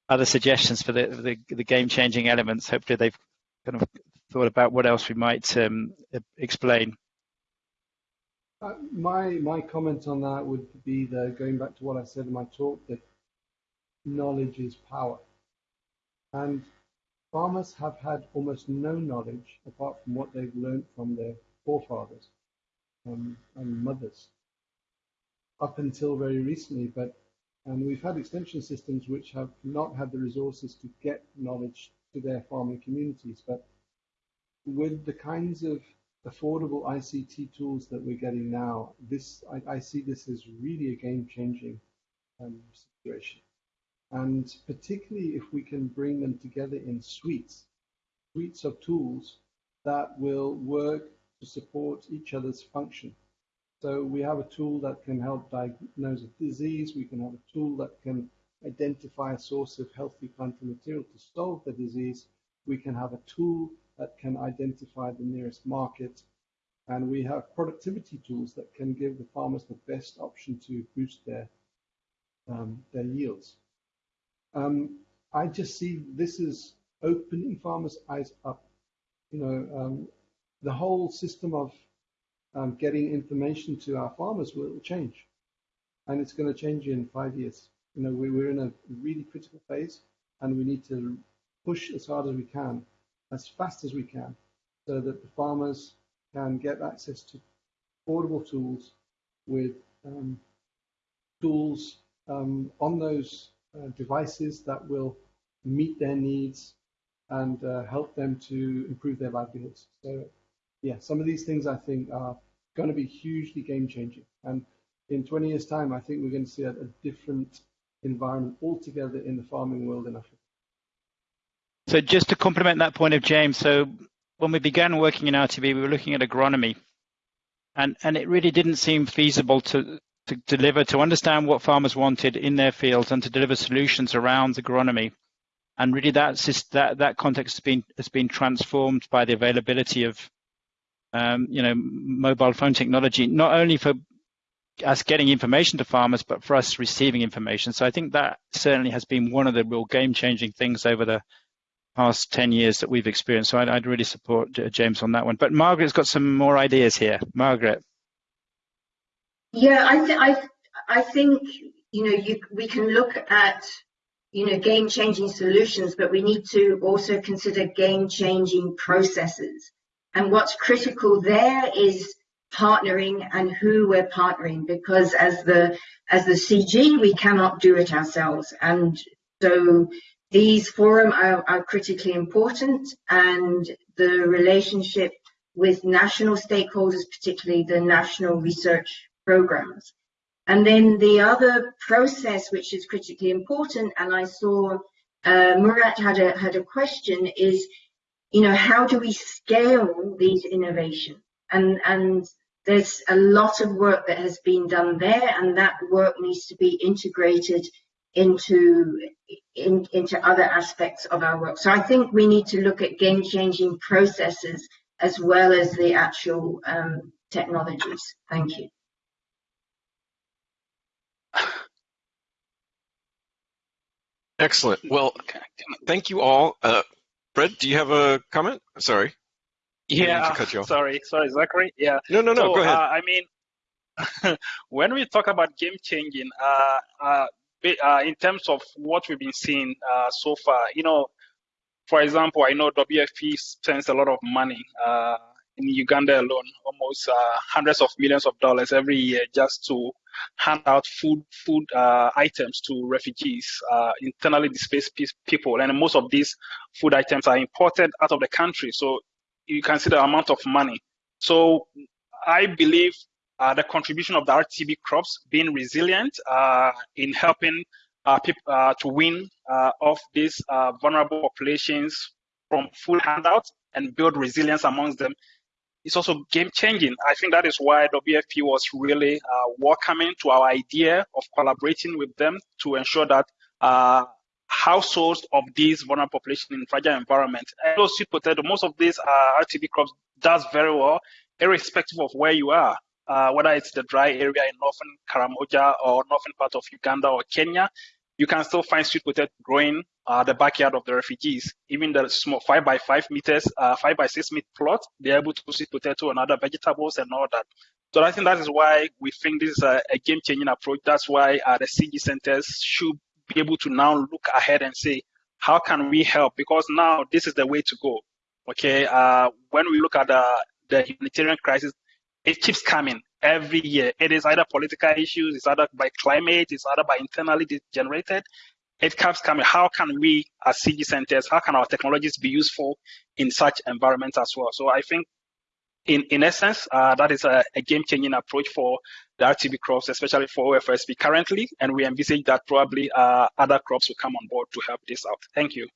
other suggestions for the, the, the game changing elements. Hopefully they've kind of thought about what else we might um, explain. Uh, my my comment on that would be the going back to what I said in my talk that knowledge is power. And farmers have had almost no knowledge apart from what they've learned from their forefathers um, and mothers up until very recently. But and we've had extension systems which have not had the resources to get knowledge to their farming communities. But with the kinds of affordable ICT tools that we're getting now, this I, I see this as really a game-changing um, situation. And particularly if we can bring them together in suites, suites of tools that will work to support each other's function. So we have a tool that can help diagnose a disease, we can have a tool that can identify a source of healthy plant material to solve the disease, we can have a tool that can identify the nearest market, and we have productivity tools that can give the farmers the best option to boost their um, their yields. Um, I just see this as opening farmers' eyes up. You know, um, the whole system of um, getting information to our farmers will change, and it's going to change in five years. You know, we, we're in a really critical phase, and we need to push as hard as we can, as fast as we can, so that the farmers can get access to affordable tools with um, tools um, on those uh, devices that will meet their needs and uh, help them to improve their livelihoods. So, yeah, some of these things I think are going to be hugely game changing. And in 20 years' time, I think we're going to see a, a different environment altogether in the farming world in Africa. So, just to complement that point of James, so when we began working in RTB, we were looking at agronomy, and and it really didn't seem feasible to to deliver, to understand what farmers wanted in their fields and to deliver solutions around agronomy. And really that's just, that, that context has been, has been transformed by the availability of, um, you know, mobile phone technology, not only for us getting information to farmers, but for us receiving information. So I think that certainly has been one of the real game-changing things over the past 10 years that we've experienced. So I'd, I'd really support James on that one. But Margaret's got some more ideas here. Margaret. Yeah, I, th- I, I think, you know, you, we can look at, you know, game-changing solutions, but we need to also consider game-changing processes. And what's critical there is partnering and who we're partnering because as the as the CG we cannot do it ourselves and so these forums are, are critically important and the relationship with national stakeholders, particularly the national research programs. And then the other process which is critically important, and I saw uh, Murat had a had a question, is you know how do we scale these innovations? And and there's a lot of work that has been done there, and that work needs to be integrated into in, into other aspects of our work. So I think we need to look at game-changing processes as well as the actual um, technologies. Thank you. Excellent. Well, thank you all. Uh, Fred, do you have a comment? Sorry. Yeah, sorry, sorry, Zachary. Yeah. No, no, no. So, go ahead. Uh, I mean, when we talk about game changing, uh, uh, uh, in terms of what we've been seeing uh, so far, you know, for example, I know WFP spends a lot of money uh, in Uganda alone, almost uh, hundreds of millions of dollars every year just to hand out food food uh, items to refugees, uh, internally displaced people, and most of these food items are imported out of the country. So you can see the amount of money. So I believe uh, the contribution of the RTB crops being resilient uh, in helping uh, people uh, to win uh, off these uh, vulnerable populations from food handouts and build resilience amongst them is also game changing. I think that is why WFP was really welcoming to our idea of collaborating with them to ensure that households of these vulnerable population in fragile environment. And those sweet potato, most of these uh, RTB crops does very well, irrespective of where you are uh, whether it's the dry area in northern Karamoja or northern part of Uganda or Kenya, you can still find sweet potato growing uh, the backyard of the refugees. Even the small five by five meters, uh, five by six meter plot, they're able to sweet potato and other vegetables and all that. So I think that is why we think this is a, a game-changing approach. That's why uh, the CG centers should be able to now look ahead and say, how can we help? Because now this is the way to go. Okay, uh, when we look at the, the humanitarian crisis, it keeps coming every year. It is either political issues, it's either by climate, it's either by internally generated. It keeps coming. How can we, as CG centers, how can our technologies be useful in such environments as well? So I think, in in essence, uh, that is a, a game-changing approach for the RTB crops, especially for OFSP currently, and we envisage that probably uh, other crops will come on board to help this out. Thank you.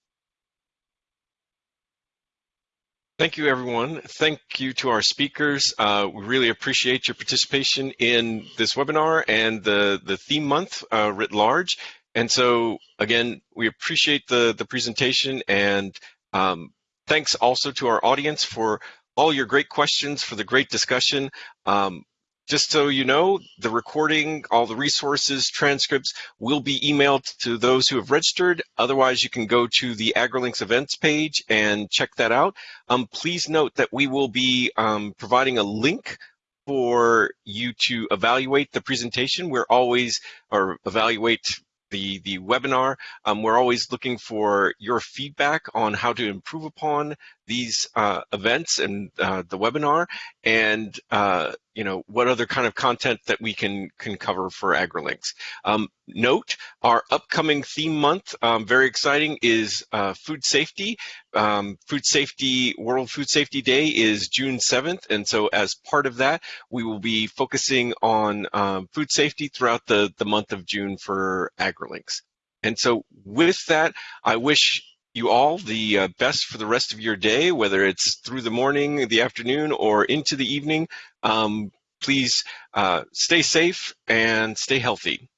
Thank you, everyone. Thank you to our speakers. Uh, we really appreciate your participation in this webinar and the, the theme month uh, writ large. And so, again, we appreciate the, the presentation and um, thanks also to our audience for all your great questions, for the great discussion. Um, just so you know, the recording, all the resources, transcripts will be emailed to those who have registered. Otherwise, you can go to the AgriLinks events page and check that out. Um, please note that we will be um, providing a link for you to evaluate the presentation. We're always, or evaluate the, the webinar. Um, we're always looking for your feedback on how to improve upon these uh, events and uh, the webinar and uh, you know what other kind of content that we can can cover for AgriLinks. Um, note our upcoming theme month, um, very exciting, is uh, food safety. Um, food safety World Food Safety Day is June 7th, and so as part of that, we will be focusing on um, food safety throughout the the month of June for AgriLinks. And so with that, I wish you all the uh, best for the rest of your day, whether it's through the morning, the afternoon, or into the evening. Um, please uh, stay safe and stay healthy.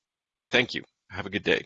Thank you. Have a good day.